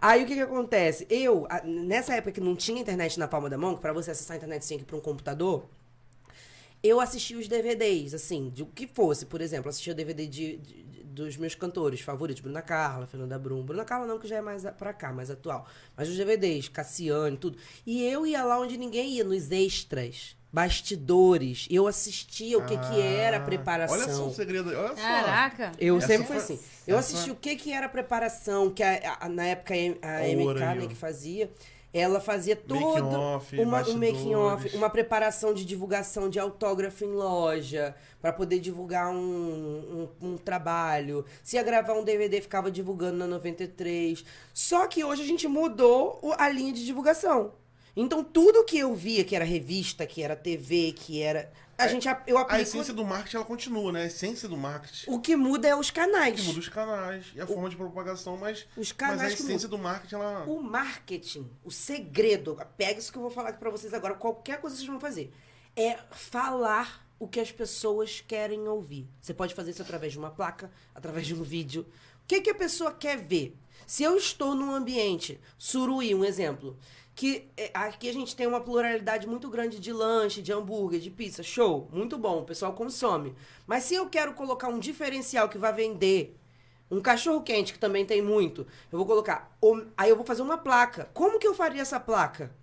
Aí o que que acontece? Eu, a- nessa época que não tinha internet na palma da mão, que pra você acessar a internet tinha que ir pra um computador, eu assistia os DVDs, assim, de o que fosse. Por exemplo, assistia o DVD de, de- de- dos meus cantores favoritos, Bruna Carla, Fernanda Brum. Bruna Carla não, que já é mais pra cá, mais atual. Mas os DVDs, Cassiane, tudo. E eu ia lá onde ninguém ia, nos extras, bastidores. Eu assistia o que que era a Ah, preparação. Olha só o segredo olha só. Caraca. Eu Essa sempre foi- fui assim. Eu essa- assisti o que que era a preparação, que a- a- na época a, M- a MK, né, que fazia, ela fazia todo off, uma, um making off, uma preparação de divulgação de autógrafo em loja, pra poder divulgar um, um, um trabalho. Se ia gravar um DVD, ficava divulgando na 93. Só que hoje a gente mudou a linha de divulgação. Então tudo que eu via, que era revista, que era TV, que era... A gente, eu A aplico... essência do marketing, ela continua, né? A essência do marketing. O que muda é os canais. Que muda os canais e a forma de propagação, mas, Os mas a canais essência do marketing, ela... O marketing, o segredo, pega isso que eu vou falar aqui pra vocês agora, qualquer coisa que vocês vão fazer, é falar o que as pessoas querem ouvir. Você pode fazer isso através de uma placa, através de um vídeo. O que, que a pessoa quer ver? Se eu estou num ambiente, Suruí, um exemplo, que é, aqui a gente tem uma pluralidade muito grande de lanche, de hambúrguer, de pizza, show, muito bom, o pessoal consome. Mas se eu quero colocar um diferencial que vai vender um cachorro quente, que também tem muito. Eu vou colocar. Aí eu vou fazer uma placa. Como que eu faria essa placa?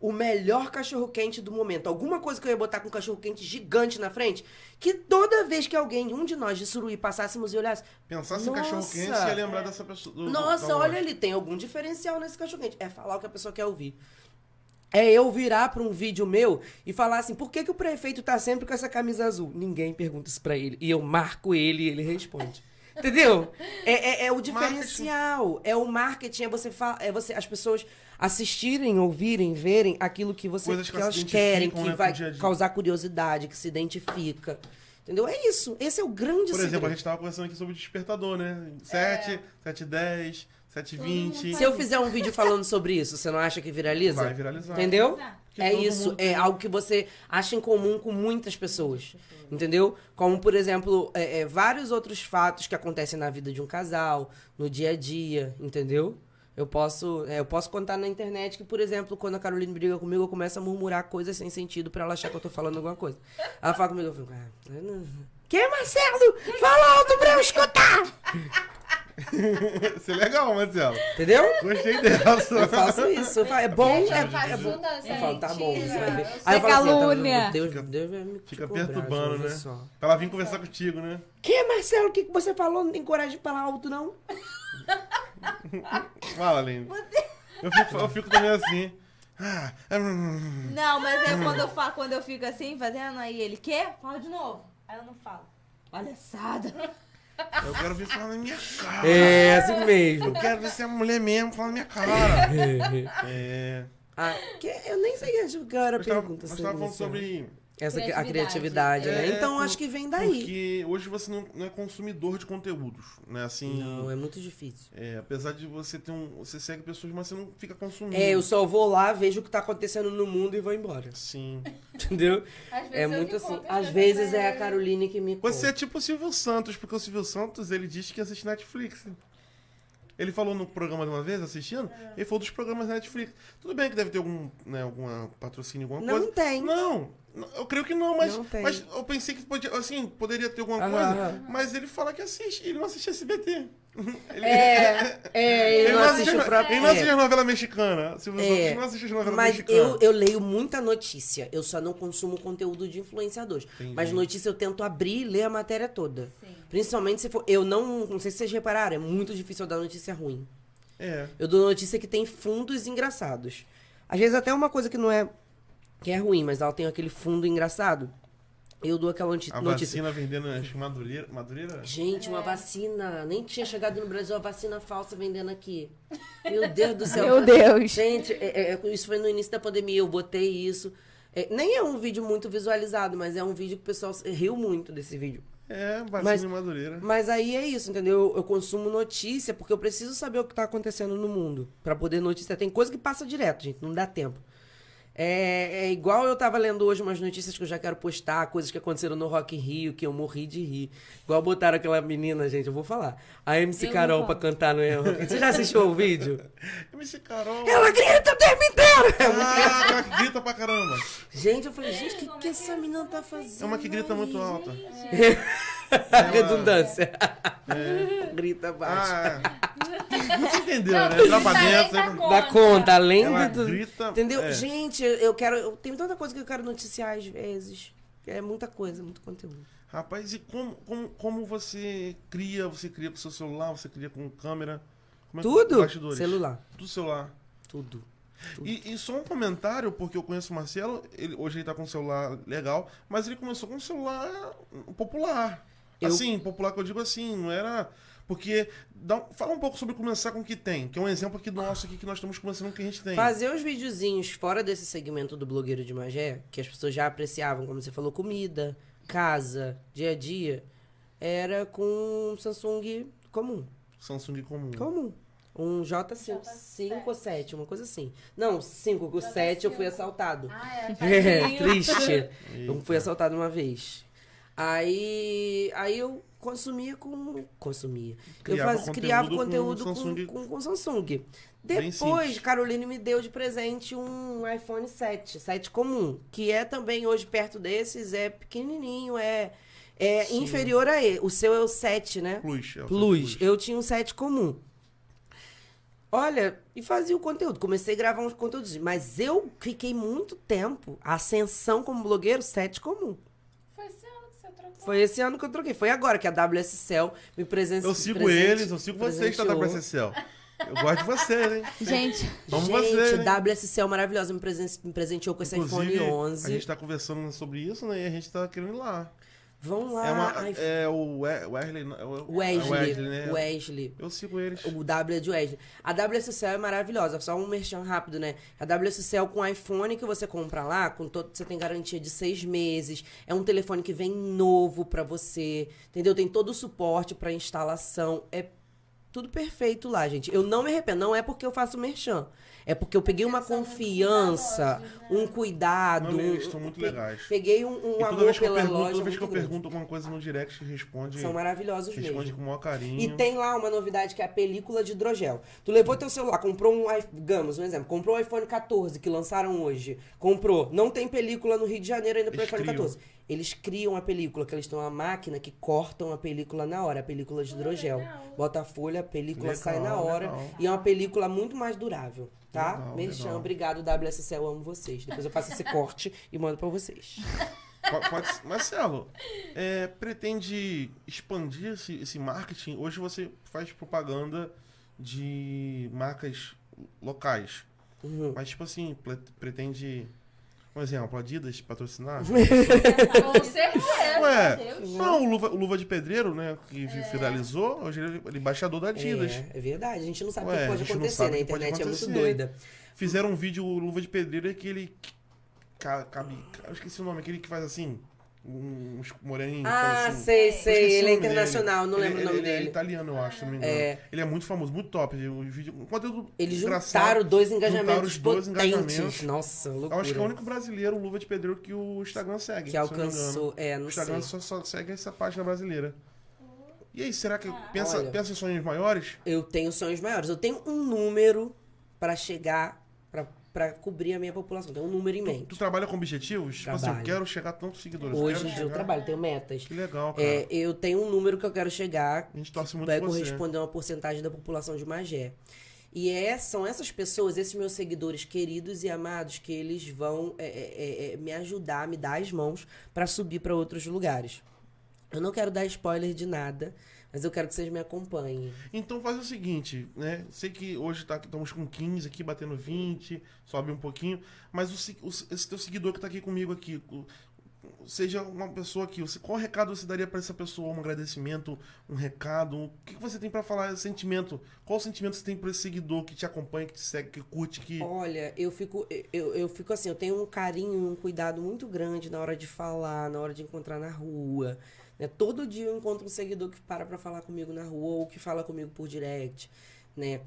O melhor cachorro quente do momento. Alguma coisa que eu ia botar com um cachorro quente gigante na frente. Que toda vez que alguém, um de nós de Suruí, passássemos e olhasse. Pensar em Nossa. cachorro quente, você ia lembrar dessa pessoa. do- Nossa, da olha ali, tem algum diferencial nesse cachorro quente. É falar o que a pessoa quer ouvir. É eu virar pra um vídeo meu e falar assim, por que, que o prefeito tá sempre com essa camisa azul? Ninguém pergunta isso pra ele. E eu marco ele e ele responde. Entendeu? É, é- é o diferencial. É o marketing, é você, fa- é você as pessoas assistirem, ouvirem, verem aquilo que, você, Coisas que que elas querem, que né, vai o dia dia. causar curiosidade, que se identifica. Entendeu? É isso. Esse é o grande Por exemplo, a segredo. gente tava conversando aqui sobre despertador, né? 7, 7 10, 7 20. Se eu fizer um vídeo falando sobre isso, você não acha que viraliza? Vai viralizar. Entendeu? É todo isso, mundo é algo que você acha em comum com muitas pessoas. Entendeu? Como, por exemplo, é, é, vários outros fatos que acontecem na vida de um casal, no dia a dia, entendeu? Eu posso, é, eu posso contar na internet que, por exemplo, quando a Caroline briga comigo, eu começo a murmurar coisas sem sentido pra ela achar que eu tô falando alguma coisa. Ela fala comigo, eu fico. Ah, eu não- que, Marcelo? Fala alto pra eu escutar! Isso é legal, Marcelo. Entendeu? Gostei dessa. Eu faço isso. eu falo, É bom, é, faço é bom. Eu falo, tá bom, você vai ver. Aí eu falo assim, calúnia. tá, Deus, Deus vai me Fica cobrar, perturbando, né? só. Pra ela vir conversar contigo, né? Que, Marcelo, o que, que você falou? Não tem coragem de falar alto, não? Fala, Aline. Eu fico, eu fico também assim. Não, mas é quando eu, fa- quando eu fico assim, fazendo, aí ele, quer? Fala de novo. Aí eu não falo. Palhaçada. eu quero ver falar na minha cara. É, assim mesmo. Eu quero ver se é mulher mesmo falar na minha cara. É. ah, que, eu nem sei acho que era a pergunta. nós tava falando sobre. Essa, que- a Criatividade. criatividade, né? É, Então por- acho que vem daí. Porque hoje você não, não é consumidor de conteúdos, né? Assim. Não, é muito difícil. é, apesar de você ter um. Você segue pessoas, mas você não fica consumindo. É, eu só vou lá, vejo o que tá acontecendo no mundo e vou embora. Sim. Entendeu? Às vezes É muito assim. conto, Às vezes é a é- Caroline que me Você é tipo o Silvio Santos, porque o Silvio Santos, ele diz que assiste Netflix. Ele falou no programa de uma vez, assistindo, ele falou dos programas da Netflix. Tudo bem que deve ter algum, né, alguma patrocínio, alguma Não coisa. tem. Não, não, eu creio que não, mas, Não mas eu pensei que podia, assim, poderia ter alguma Aham, coisa, mas ele fala que assiste, ele não assiste SBT. Ele, É, é, ele não assiste o próprio. Ele não é. assiste a novela mexicana. Silvio É. Santos não assiste a novela Mas mexicana. eu, eu leio muita notícia. Eu só não consumo conteúdo de influenciadores. Entendi. Mas notícia eu tento abrir e ler a matéria toda. Principalmente se for. Eu não. Não sei se vocês repararam, é muito difícil eu dar notícia ruim. É. Eu dou notícia que tem fundos engraçados. Às vezes até uma coisa que não é. que é ruim, mas ela tem aquele fundo engraçado. Eu dou aquela noti- A notícia. vacina vendendo, Madureira. Madureira? Gente, uma vacina. Nem tinha chegado no Brasil a vacina falsa vendendo aqui. Meu Deus do céu. Meu Deus. Gente, é- é- isso foi no início da pandemia, eu botei isso. É, nem é um vídeo muito visualizado, mas é um vídeo que o pessoal riu muito desse vídeo. É, Mas- em Madureira. Mas aí é isso, entendeu? Eu, eu consumo notícia porque eu preciso saber o que tá acontecendo no mundo. Pra poder noticiar. Tem coisa que passa direto, gente, não dá tempo. É, é igual eu tava lendo hoje umas notícias que eu já quero postar, coisas que aconteceram no Rock in Rio, que eu morri de rir. Igual botaram aquela menina, gente, eu vou falar. A MC Eu Carol pra cantar no Rock Você já assistiu o vídeo? MC Carol. Ela grita o tempo inteiro! Ah, ela que grita pra caramba. Gente, eu falei, gente, o que, que essa menina tá fazendo? É uma que grita muito aí, alta. gente? Redundância. É. grita baixo. Ah, você entendeu, Não, né? tudo Entrar pra dentro. Dá conta, além Ela tudo. grita. Entendeu? é. Gente, eu- quero. Eu tenho tanta coisa que eu quero noticiar às vezes. É muita coisa, muito conteúdo. Rapaz, e como, como, como você cria? Você cria com seu celular? Você cria com câmera? É que- Tudo? bastidores? Celular. Tudo celular. Tudo. Tudo. E, e só um comentário, porque eu conheço o Marcelo, ele, hoje ele tá com um celular legal, mas ele começou com um celular popular. Eu- Assim, popular que eu digo assim, não era. Porque. Dá, fala um pouco sobre começar com o que tem, que é um exemplo aqui nosso aqui que nós estamos começando com o que a gente tem. Fazer os videozinhos fora desse segmento do blogueiro de Magé, que as pessoas já apreciavam, como você falou, comida, casa, dia a dia, era com um Samsung comum. Samsung comum. Comum. Um J5, 5 ou 7, uma coisa assim. Não, 5, o 7 eu fui assaltado. Ah, é. É, triste. Eu Eita. fui assaltado uma vez. Aí, aí eu consumia com. Consumia. Criava eu faz, criava conteúdo conteúdo com com, Samsung. com, com Samsung. Depois. Caroline me deu de presente um iPhone 7, 7 comum, que é também hoje perto desses, é pequenininho, é, é Sim. inferior a ele. O seu é o 7, né? Plus. é Plus. Plus. Eu tinha um set comum. Olha, e fazia o conteúdo. Comecei a gravar uns conteúdos. Mas eu fiquei muito tempo, a ascensão como blogueiro, set comum. Foi esse ano que você trocou. Foi esse ano que eu troquei. Foi agora que a WS Cell me presenteou. Eu sigo eles, eu sigo vocês, da WSCL. Eu gosto de vocês, hein? Gente, Vamos Gente, vocês, hein? WS Cell maravilhosa. Me, presen- me presenteou com esse Inclusive, iPhone 11. A gente tá conversando sobre isso, né? E a gente tá querendo ir lá. Vão lá. É, uma, ai, é o We- Wesley, é o- Wesley. é Wesley, né? Wesley. Eu sigo eles. O W é de Wesley. A WSCL é maravilhosa, só um merchan rápido, né? A WSCL com iPhone que você compra lá, com todo, você tem garantia de seis meses. É um telefone que vem novo pra você, entendeu? Tem todo o suporte pra instalação. É tudo perfeito lá, gente. Eu não me arrependo. Não é porque eu faço merchan. É porque eu peguei uma muito confiança, cuidadosos, né? um cuidado. Não, um- eles são muito legais. Peguei um, um toda amor vez que eu pela pergunto, loja toda vez que eu grande. pergunto alguma coisa no direct, responde, São maravilhosos responde mesmo. com o maior carinho. E tem lá uma novidade que é a película de hidrogel. Tu levou teu celular, comprou um iPhone, digamos, um exemplo, comprou o iPhone 14 que lançaram hoje. Comprou, não tem película no Rio de Janeiro ainda pro Eles iPhone criam. 14. Eles criam a película, que eles têm uma máquina que cortam a película na hora, a película de hidrogel. Bota a folha, a película Legal, sai na hora legal. e é uma película muito mais durável, tá? Legal, Merchan, legal. obrigado WSC, eu amo vocês. Depois eu faço esse corte e mando pra vocês. Po- Pode, Marcelo, é, pretende expandir esse, esse marketing? Hoje você faz propaganda de marcas locais. Uhum. Mas, tipo assim, pretende, um exemplo, Adidas patrocinar? Com certeza. Ué, não, o Luva, o Luva de Pedreiro, né, que viralizou, hoje ele é embaixador da Adidas. É, é verdade, a gente não sabe o que pode acontecer, né? A internet é muito acontecer. doida. Fizeram um vídeo, o Luva de Pedreiro, é que ele ca- cabe, eu esqueci o nome, aquele que faz assim, uns moreninhos. Ah, assim. sei, sei. Ele é nome dele. internacional, não Ele- lembro o ele- nome ele é dele. italiano, eu acho, se não me engano. É. Ele é muito famoso, muito top. O vídeo, um conteúdo Eles juntaram dois Juntaram engajamentos os dois potentes. engajamentos. Nossa, loucura. Eu acho que é o único brasileiro, o Luva de Pedreiro, que o Instagram segue. que se não alcançou. É, O não Instagram sei. só, só segue essa página brasileira. E aí, será que pensa, Olha. pensa em sonhos maiores? Eu tenho sonhos maiores. Eu tenho um número pra chegar, pra cobrir a minha população. Tenho um número em Tu mente. trabalha com objetivos? Tipo assim, eu quero chegar a tantos seguidores. Hoje eu chegar- trabalho, tenho metas. Que legal, cara. É, eu tenho um número que eu quero chegar, A gente torce muito vai corresponder a uma porcentagem da população de Magé. E é, são essas pessoas, esses meus seguidores queridos e amados, que eles vão é, é, é, me ajudar, me dar as mãos pra subir pra outros lugares. Eu não quero dar spoiler de nada, mas eu quero que vocês me acompanhem. Então faz o seguinte, né? Sei que hoje tá, estamos com 15 aqui, batendo 20, sobe um pouquinho, mas o, o- esse teu seguidor que tá aqui comigo aqui, o- seja uma pessoa aqui, qual recado você daria pra essa pessoa? Um agradecimento, um recado? O que, você tem pra falar? Sentimento? Qual sentimento você tem pra esse seguidor que te acompanha, que te segue, que curte, que... Olha, eu fico, eu, eu fico assim, eu tenho um carinho, um cuidado muito grande na hora de falar, na hora de encontrar na rua. Né? Todo dia eu encontro um seguidor que para pra falar comigo na rua ou que fala comigo por direct, né?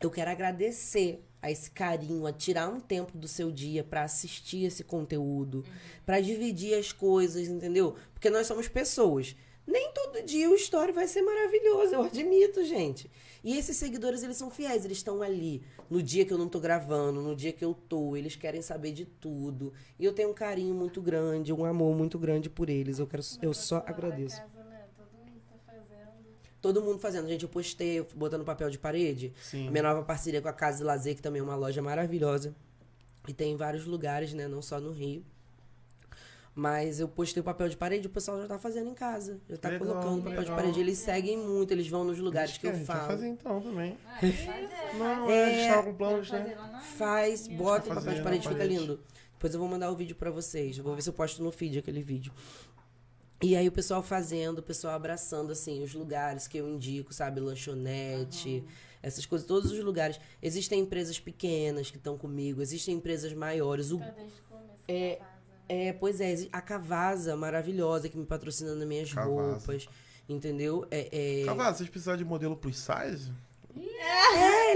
Eu quero agradecer a esse carinho, a tirar um tempo do seu dia pra assistir esse conteúdo, pra dividir as coisas, entendeu? Porque nós somos pessoas. Nem todo dia o story vai ser maravilhoso, eu admito, gente. E esses seguidores, eles são fiéis, eles estão ali no dia que eu não tô gravando, no dia que eu tô, eles querem saber de tudo. E eu tenho um carinho muito grande, um amor muito grande por eles. Eu quero eu só agradeço. casa, né? Todo mundo tá fazendo. Todo mundo fazendo, gente, eu postei, botando papel de parede. Sim. A minha nova parceria com a Casa de Lazer, que também é uma loja maravilhosa. E tem em vários lugares, né? Não só no Rio. Mas eu postei o papel de parede, o pessoal já tá fazendo em casa. Já tá Legal, colocando papel legal. de parede. Eles seguem muito, eles vão nos lugares que eu gente vai falo. fazer então também. Ah, pode fazer. Não, é, a gente É. tava com planos, né? Faz, bota o papel de parede, fica parede. lindo. Depois eu vou mandar o vídeo pra vocês. Eu vou ver se eu posto no feed aquele vídeo. E aí o pessoal fazendo, o pessoal abraçando, assim, os lugares que eu indico, sabe? Lanchonete, essas coisas, todos os lugares. Existem empresas pequenas que estão comigo, existem empresas maiores. O Tá o. É? É, pois é, a Cavasa, maravilhosa, que me patrocina nas minhas roupas. Entendeu? É, é, vocês precisarem de modelo plus size?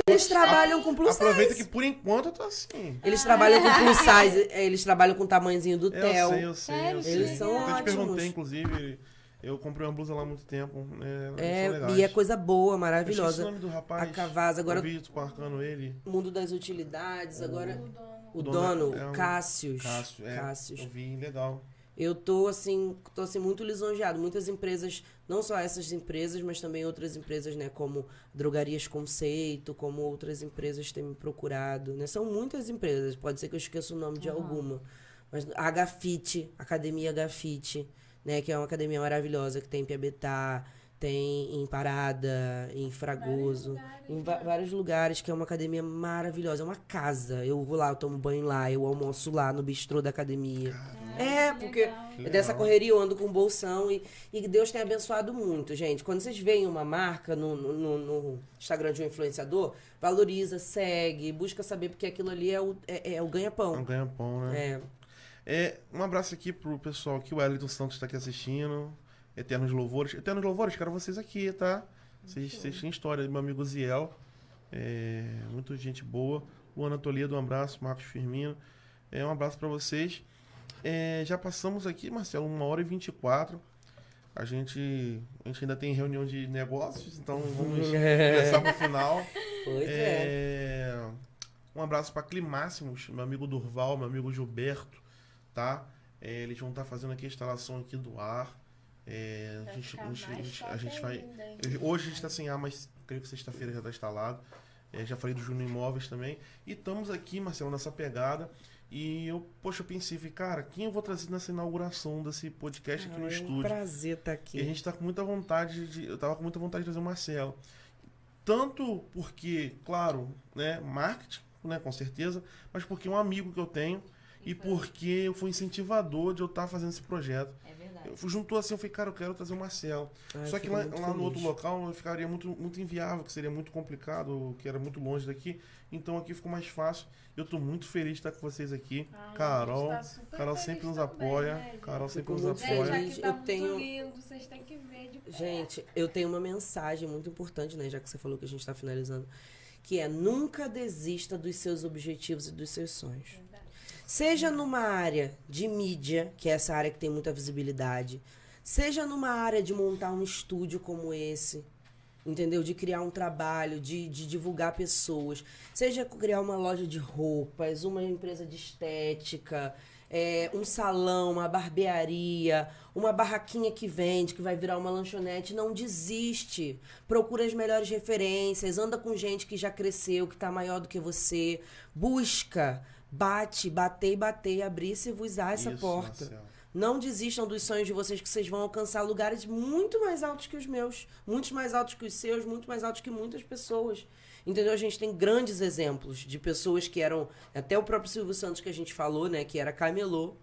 Eles trabalham com plus Aproveita size. que por enquanto eu tô assim. Eles trabalham com plus size, é, eles trabalham com o tamanhozinho do Eu Theo. sei, eu sei, eu sei. Eles são eu até te ótimos. perguntei, inclusive, eu comprei uma blusa lá há muito tempo. É, eles É, legais. e é coisa boa, Eu esqueci o maravilhosa. nome do rapaz. A Cavasa, agora Eu vi marcando ele. mundo das utilidades, agora. O O dono, dono é um- Cássius. Cássio, é. Cássius. Eu vi, legal. Eu tô assim, tô assim muito lisonjeado. Muitas empresas, não só essas empresas, mas também outras empresas, né, como Drogarias Conceito, como outras empresas têm me procurado, né? São muitas empresas, pode ser que eu esqueça o nome de alguma. Mas a Gafite, Academia Gafite, né, que é uma academia maravilhosa que tem em Piabetá, tem em Parada, em Fragoso, lugares, em va- né? vários lugares, que é uma academia maravilhosa. É uma casa. Eu vou lá, eu tomo banho lá, eu almoço lá no bistrô da academia. É, que porque legal. Que dessa correria eu ando com bolsão e, e Deus tem abençoado muito, gente. Quando vocês veem uma marca no, no- no- Instagram de um influenciador, valoriza, segue, busca saber, porque aquilo ali é o, é, é o É um ganha-pão. ganha-pão, né? É. É, um abraço aqui pro pessoal aqui, o Wellington Santos tá aqui assistindo. Eternos Louvores. Eternos Louvores, quero vocês aqui, tá? Vocês, vocês têm história. Meu amigo Ziel. É, muita gente boa. Luana Toledo, um abraço. Marcos Firmino. É, um abraço pra vocês. É, já passamos aqui, Marcelo, uma hora e 24. A gente, a gente ainda tem reunião de negócios, então vamos começar pro final. Pois é. É, Um abraço para Climáximos, meu amigo Durval, meu amigo Gilberto, tá? É, eles vão estar fazendo aqui a instalação aqui do ar. É, a gente, a gente- a gente- a top gente vai. Hoje a gente está sem ar, mas creio que sexta-feira já está instalado. É, já falei do Júnior Imóveis também. E estamos aqui, Marcelo, nessa pegada. E eu, poxa, eu pensei, falei, cara, quem eu vou trazer nessa inauguração desse podcast aqui no é um estúdio? prazer estar E a aqui. gente tá com muita vontade de. Eu tava com muita vontade de trazer o Marcelo. Tanto porque, claro, né, marketing, né, com certeza, mas porque é um amigo que eu tenho e porque eu fui incentivador de eu estar fazendo esse projeto. É verdade. Eu fui- juntou assim, eu falei, cara, eu quero trazer o Marcelo. Ai, Só que lá, muito lá no outro local eu ficaria muito, muito inviável, que seria muito complicado, que era muito longe daqui. Então aqui ficou mais fácil. Eu tô muito feliz de estar com vocês aqui. Ah, Carol, a gente tá Carol sempre nos também, apoia. né? Carol sempre nos apoia. feliz. tá Eu muito tenho- lindo, vocês têm que ver de perto. Gente, eu tenho uma mensagem muito importante, né? Já que você falou que a gente está finalizando. Que é nunca desista dos seus objetivos e dos seus sonhos. Verdade. Seja numa área de mídia, que é essa área que tem muita visibilidade, seja numa área de montar um estúdio como esse, entendeu? De criar um trabalho, de, de divulgar pessoas, seja criar uma loja de roupas, uma empresa de estética, é, um salão, uma barbearia, uma barraquinha que vende, que vai virar uma lanchonete, não desiste. Procura as melhores referências, anda com gente que já cresceu, que tá maior do que você, busca, bate, bater e bater, abrir-se e vos há essa Isso, porta. Marcelo. Não desistam dos sonhos de vocês, que vocês vão alcançar lugares muito mais altos que os meus, muito mais altos que os seus, muito mais altos que muitas pessoas. Entendeu? A gente tem grandes exemplos de pessoas que eram, até o próprio Silvio Santos que a gente falou, né, que era camelô.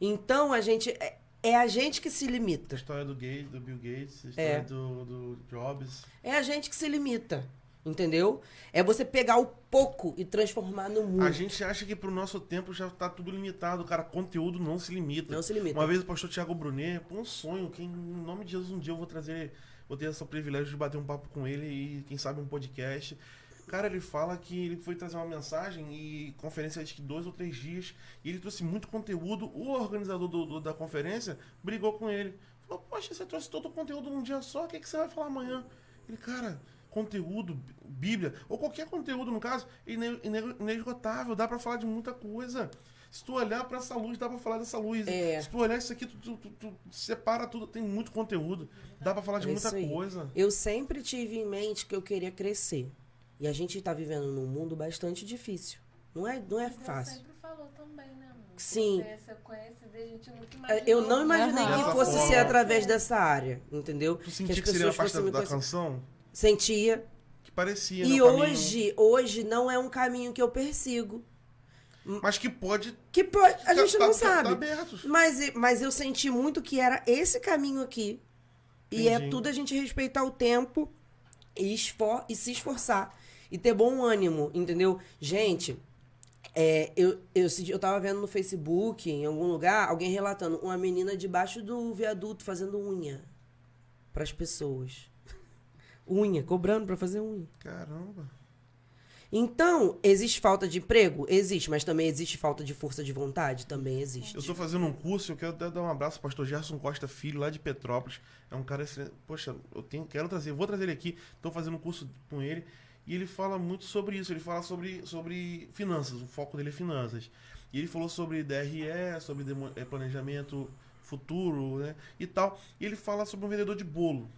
Então a gente é, é a gente que se A limita. história do Gates, do Bill Gates, a história É. do, do Jobs. É a gente que se limita. Entendeu? É você pegar o pouco e transformar no muito. A gente acha que pro nosso tempo já tá tudo limitado, cara. Conteúdo não se limita. Não se limita. Uma vez o pastor Tiago Brunet, pô, um sonho, que em nome de Jesus um dia eu vou trazer, vou ter esse privilégio de bater um papo com ele e quem sabe um podcast. Cara, ele fala que ele foi trazer uma mensagem e conferência acho que dois ou três dias e ele trouxe muito conteúdo. O organizador do- do- da conferência brigou com ele. Falou, poxa, você trouxe todo o conteúdo num dia só, o que, que você vai falar amanhã? Ele, cara, conteúdo, Bíblia, ou qualquer conteúdo, no caso, ine- inesgotável, dá pra falar de muita coisa. Se tu olhar pra essa luz, dá pra falar dessa luz. É. Se tu olhar isso aqui, tu, tu- tu- tu separa tudo, tem muito conteúdo. Dá pra falar de É muita coisa. Eu sempre tive em mente que eu queria crescer. E a gente tá vivendo num mundo bastante difícil. Não é, não é Deus fácil. sempre falou também, né, amor? Sim. Você, você É. Eu não imaginei Aham. que fosse ser através dessa área, entendeu? Tu sentia que, seria a parte da, me da conhecer. canção? Sentia. Que parecia, E o caminho- hoje, hoje não é um caminho que eu persigo. Mas que pode... Que pode, a tá- gente tá- não tá- sabe. Tá. Mas, mas eu senti muito que era esse caminho aqui. E é Entendi. tudo a gente respeitar o tempo e, esfor e se esforçar. E ter bom ânimo, entendeu? Gente, é, eu, eu, eu tava vendo no Facebook, em algum lugar, alguém relatando uma menina debaixo do viaduto fazendo unha pras pessoas. Unha, cobrando pra fazer unha. Caramba. Então, existe falta de emprego? Existe, mas também existe falta de força de vontade? Também existe. Eu tô fazendo um curso, eu quero até dar um abraço ao pastor Gerson Costa Filho, lá de Petrópolis. É um cara excelente. Poxa, eu tenho, quero trazer, vou trazer ele aqui. Tô fazendo um curso com ele. E ele fala muito sobre isso. Ele fala sobre, sobre finanças. O foco dele é finanças. E ele falou sobre DRE, sobre eh, planejamento futuro, né? E tal. E ele fala sobre um vendedor de bolo.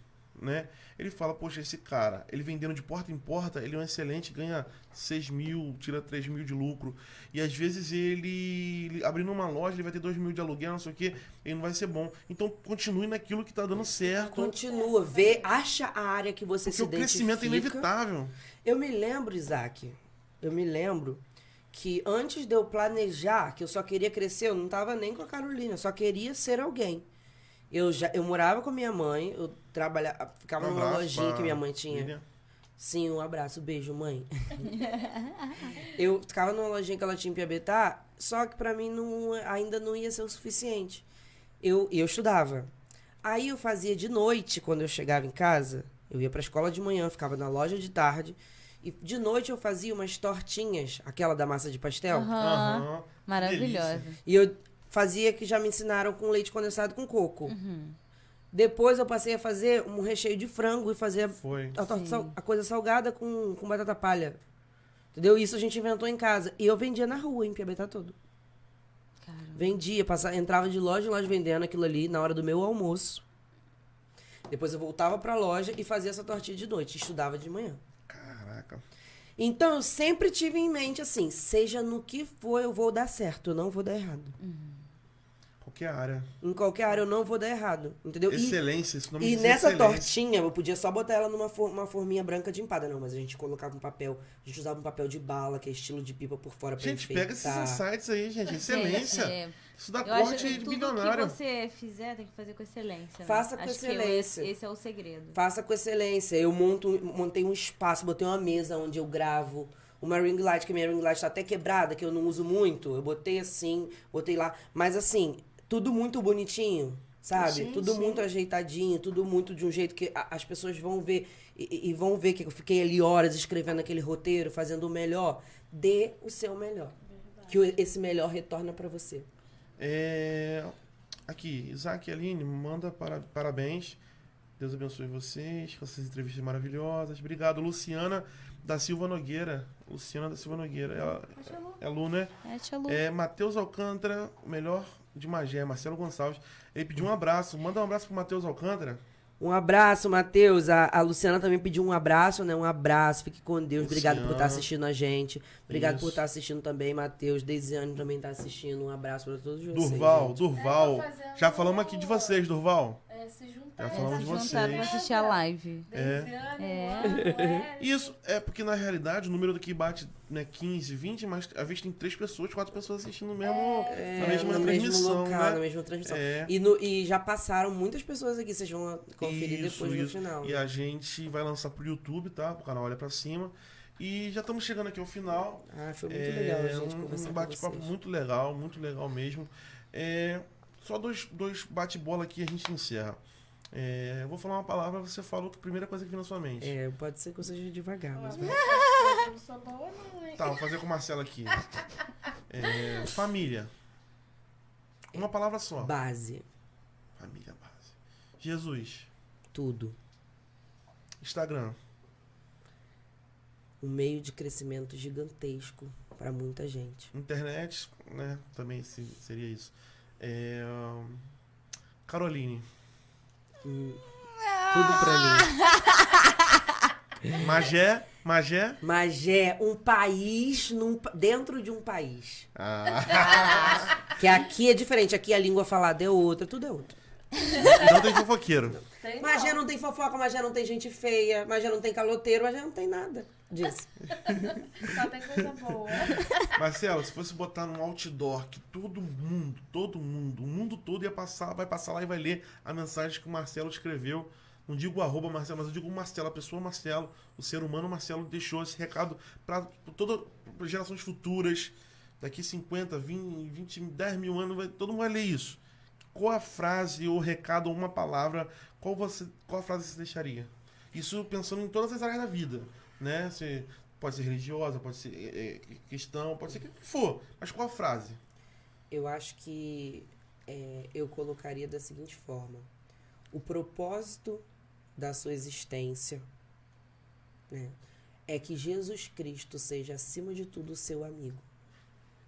Né? Ele fala, poxa, esse cara, ele vendendo de porta em porta, ele é um excelente, ganha 6 mil, tira 3 mil de lucro. E às vezes ele, ele abrindo uma loja, ele vai ter 2 mil de aluguel, não sei o quê, ele não vai ser bom. Então continue naquilo que tá dando certo. Continua, vê, acha a área que você Porque se o crescimento é inevitável. Eu me lembro, Isaac, eu me lembro que antes de eu planejar, que eu só queria crescer, eu não tava nem com a Carolina, eu só queria ser alguém. Eu já eu morava com minha mãe, eu trabalhava, ficava Um numa lojinha pra que minha mãe tinha. Sim, um abraço, beijo, mãe. eu ficava numa lojinha que ela tinha em Piabetá, só que pra mim não, ainda não ia ser o suficiente. Eu, eu estudava. Aí eu fazia de noite, quando eu chegava em casa, eu ia pra escola de manhã, ficava na loja de tarde, e de noite eu fazia umas tortinhas, aquela da massa de pastel, Aham. Aham. Maravilhosa. E eu fazia que já me ensinaram com leite condensado com coco. Depois eu passei a fazer um recheio de frango e fazer Foi. a, torta sal- a coisa salgada com, com batata palha. Entendeu? Isso a gente inventou em casa. E eu vendia na rua, em Piabetá todo. Caramba. Vendia, passava, entrava de loja em loja vendendo aquilo ali na hora do meu almoço. Depois eu voltava pra loja e fazia essa tortinha de noite. Estudava de manhã. Caraca. Então eu sempre tive em mente assim: seja no que for, eu vou dar certo, eu não vou dar errado. Qualquer área. Em qualquer área eu não vou dar errado. Entendeu? E- Excelência, esse nome E diz nessa excelência. tortinha, eu podia só botar ela numa for- uma forminha branca de empada. Não, mas a gente colocava um papel. A gente usava um papel de bala, que é estilo de pipa por fora pra Gente, enfeitar. pega esses insights aí, gente. Excelência. Gente, é, Isso dá eu acho corte que de tudo milionário. que você fizer tem que fazer com excelência. né? Faça com Acho que excelência. esse, esse é o segredo. Faça com excelência. Eu monto, montei um espaço, botei uma mesa onde eu gravo. Uma ring light, que minha ring light tá até quebrada, que eu não uso muito. Eu botei assim, botei lá. Mas assim, tudo muito bonitinho, sabe? Sim, tudo sim. muito ajeitadinho, tudo muito de um jeito que a- as pessoas vão ver e, e vão ver que eu fiquei ali horas escrevendo aquele roteiro, fazendo o melhor. Dê o seu melhor. Que o- esse melhor retorna pra você. É... Aqui, Isaac e Aline, manda para... parabéns. Deus abençoe vocês com essas entrevistas maravilhosas. Obrigado, Luciana da Silva Nogueira. Luciana da Silva Nogueira. Ela é Lu, né? É, tia Lu. É Matheus Alcântara, o melhor de Magé, Marcelo Gonçalves. Ele pediu um abraço. Manda um abraço pro Matheus Alcântara. Um abraço, Matheus. A, a Luciana também pediu um abraço, né? Um abraço. Fique com Deus. Obrigado por Luciana. estar assistindo a gente. Obrigado por Isso. estar assistindo também, Matheus. Deisiane também tá assistindo. Um abraço pra todos vocês. Durval, gente. Durval. Já falamos aqui de vocês, Durval. É, se juntar. Já falamos de se vocês. juntaram pra assistir a live. É. É. Isso é porque, na realidade, o número do que bate né, 15, 20, mas às vezes tem três pessoas, quatro pessoas assistindo mesmo, É, na mesma no mesmo transmissão, local, né? na mesma transmissão. É. E, no- e já passaram muitas pessoas aqui. Vocês vão conferir Isso, depois no isso. final. E né? a gente vai lançar pro YouTube, tá? Pro canal Olha Pra Cima. E já estamos chegando aqui ao final. Ah, foi muito É, legal gente um, um bate-papo muito legal, muito legal mesmo. É, só dois, dois bate-bola aqui e a gente encerra. É, eu vou falar uma palavra, você falou que a primeira coisa que vem na sua mente. É, pode ser que eu seja devagar, mas... Não sou boa, não, hein? Tá, vou fazer com o Marcelo aqui. É, família. Uma palavra só. Base. Família base. Jesus. Tudo. Instagram. Um meio de crescimento gigantesco pra muita gente. Internet, né? Também se- seria isso. É, Caroline. Hum, Tudo pra mim. Magé. Magé. Mas é um país num pa- dentro de um país. Ah, Que aqui é diferente. Aqui a língua falada é outra, tudo é outro. não tem fofoqueiro. Tem Magé não. não tem fofoca, Magé não tem gente feia, Magé não tem caloteiro, Magé não tem nada disso. Só tem coisa boa. Marcelo, se fosse botar num outdoor que todo mundo, todo mundo, o mundo todo ia passar, vai passar lá e vai ler a mensagem que o Marcelo escreveu. Não digo arroba Marcelo, mas eu digo o Marcelo, a pessoa Marcelo, o ser humano Marcelo deixou esse recado para todas as gerações futuras. Daqui 50, 20, 20, 10 mil anos, vai- todo mundo vai ler isso. Qual a frase ou recado ou uma palavra, qual, você, qual a frase você deixaria? Isso pensando em todas as áreas da vida, né? Você pode ser religiosa, pode ser é, é, cristão, pode ser o que for. Mas qual a frase? Eu acho que é, eu colocaria da seguinte forma: o propósito da sua existência né, é que Jesus Cristo seja, acima de tudo, o seu amigo.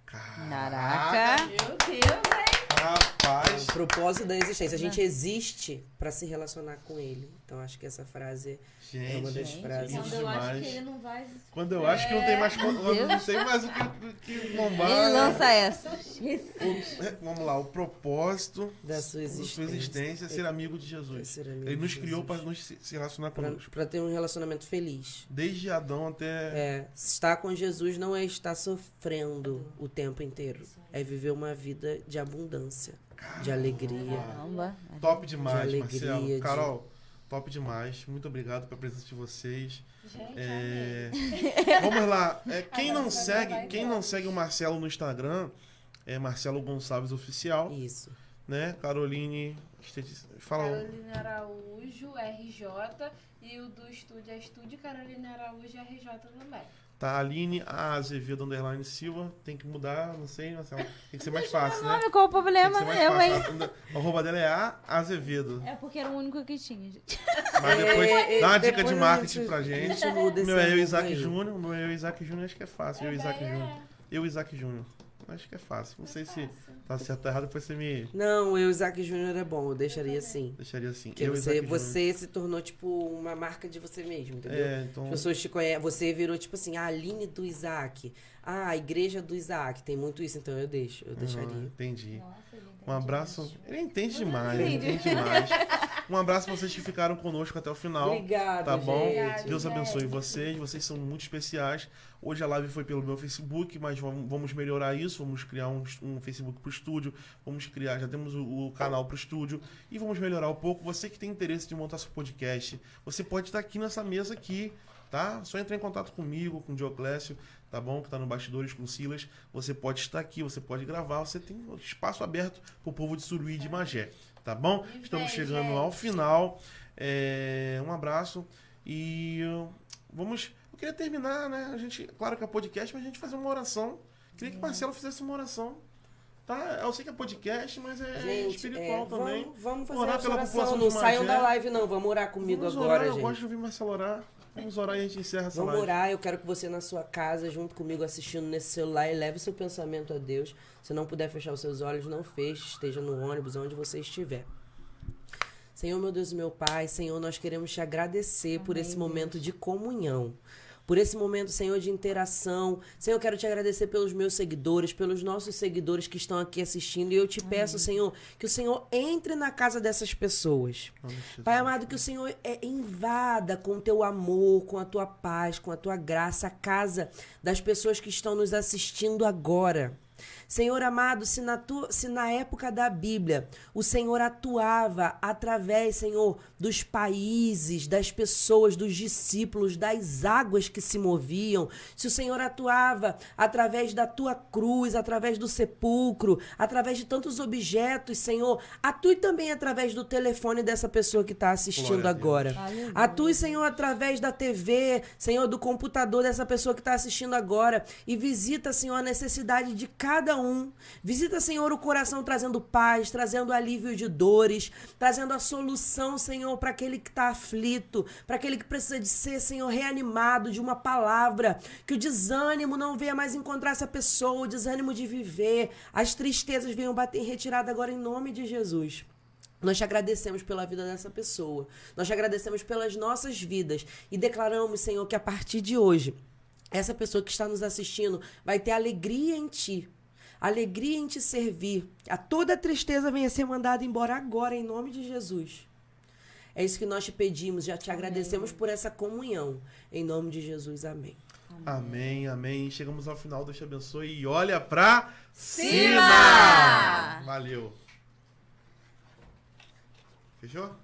Caraca. Meu Deus, hein? Rapaz. O propósito da existência. A gente existe pra se relacionar com ele. Então acho que essa frase é uma das Gente, frases. Quando eu acho demais. que ele não vai. Quando eu acho que não tem mais, quando não tem mais o que, que bombar. Ele lança essa. O- vamos lá, o propósito Da sua da sua existência. existência é ser amigo de Jesus. Ser amigo Ele nos criou para nos se relacionar Pra, conosco. pra ter um relacionamento feliz. Desde Adão até. É, estar com Jesus não é estar sofrendo o tempo inteiro. É viver uma vida de abundância, de alegria. Caramba. Top demais, De alegria, Marcelo. de- Carol, top demais. Muito obrigado pela presença de vocês. Gente, É, amei. Vamos lá. É, quem não segue, quem não segue o Marcelo no Instagram é Marcelo Gonçalves Oficial, Isso. né? Caroline, fala. Carolina Araújo, RJ. E o do estúdio é Estúdio Carolina Araújo, RJ também. Tá, Aline A. Azevedo Underline Silva. Tem que mudar, não sei, Marcelo. Tem que ser mais fácil, né? Nome, qual o problema? Eu, hein? A arroba dela é A. Azevedo. É porque era o único que tinha, gente. Mas depois É, é, dá uma dica de marketing gente- pra gente. gente meu é eu, Isaac. Júnior. O meu é eu, Isaac Júnior. Acho que é fácil. Eu, É, Isaac Júnior. Eu, Isaac Júnior. Acho que é fácil. Não sei se fácil. tá certo ou errado, depois você me Não, eu, Isaac Júnior é bom, eu deixaria assim. deixaria assim. Porque eu, você, você se tornou, tipo, uma marca de você mesmo, entendeu? É, então. As pessoas te conhecem, você virou, tipo assim, a Aline do Isaac. Ah, a igreja do Isaac. Tem muito isso, então eu deixo, eu Ah, deixaria. entendi. Nossa, Um abraço. Ele entende demais, ele entende demais. Um abraço pra vocês que ficaram conosco até o final. Obrigada, Tá bom? gente. Deus abençoe vocês, vocês são muito especiais. Hoje a live foi pelo meu Facebook, mas vamos vamos melhorar isso. Vamos criar um, um Facebook pro estúdio. Vamos criar, já temos o, o canal pro estúdio e vamos melhorar um pouco. Você que tem interesse de montar seu podcast, você pode estar aqui nessa mesa aqui, tá? Só entrar em contato comigo, com o Dioclésio, tá bom? Que tá no bastidores com o Silas. Você pode estar aqui, você pode gravar, você tem espaço aberto pro povo de Suruí e de Magé, tá bom? Estamos chegando ao final. É, um abraço e uh, vamos. Eu queria terminar, né? A gente, claro que é podcast, mas a gente fazer uma oração. Queria que o Marcelo fizesse uma oração. Tá? Eu sei que é podcast, mas é Gente, espiritual é, também. Vamos, vamos fazer Orar pela oração. população Não saiam da live, não. Vamos orar comigo Vamos agora, orar, gente. Eu gosto de ouvir Marcelo orar. Vamos orar e a gente encerra essa Vamos live. orar, eu quero que você na sua casa, junto comigo, assistindo nesse celular, eleve o seu pensamento a Deus. Se não puder fechar os seus olhos, não feche, esteja no ônibus, onde você estiver. Senhor, meu Deus e meu Pai, Senhor, nós queremos te agradecer por esse momento de comunhão. Por esse momento, Senhor, de interação. Senhor, eu quero te agradecer pelos meus seguidores, pelos nossos seguidores que estão aqui assistindo. E eu te peço, Senhor, que o Senhor entre na casa dessas pessoas. Jesus. Pai amado, que o Senhor é, invada com o teu amor, com a tua paz, com a tua graça, a casa das pessoas que estão nos assistindo agora. Senhor amado, se na, tua, se na época da Bíblia o Senhor atuava através, Senhor, dos países, das pessoas, dos discípulos, das águas que se moviam, se o Senhor atuava através da tua cruz, através do sepulcro, através de tantos objetos, Senhor, atue também através do telefone dessa pessoa que está assistindo agora. Atue, Senhor, através da TV, Senhor, do computador dessa pessoa que está assistindo agora. E visita, Senhor, a necessidade de cada um. Visita, Senhor, o coração trazendo paz, trazendo alívio de dores, trazendo a solução, Senhor, para aquele que está aflito, para aquele que precisa de ser, Senhor, reanimado de uma palavra. Que o desânimo não venha mais encontrar essa pessoa, o desânimo de viver, as tristezas venham bater em retirada agora em nome de Jesus. Nós te agradecemos pela vida dessa pessoa. Nós te agradecemos pelas nossas vidas. E declaramos, Senhor, que a partir de hoje, essa pessoa que está nos assistindo vai ter alegria em ti. Alegria em te servir. A toda tristeza venha ser mandada embora agora, em nome de Jesus. É isso que nós te pedimos. Já te agradecemos por essa comunhão. Em nome de Jesus, amém. Amém, amém. Chegamos ao final, Deus te abençoe. E olha pra Cima! cima! Valeu. Fechou?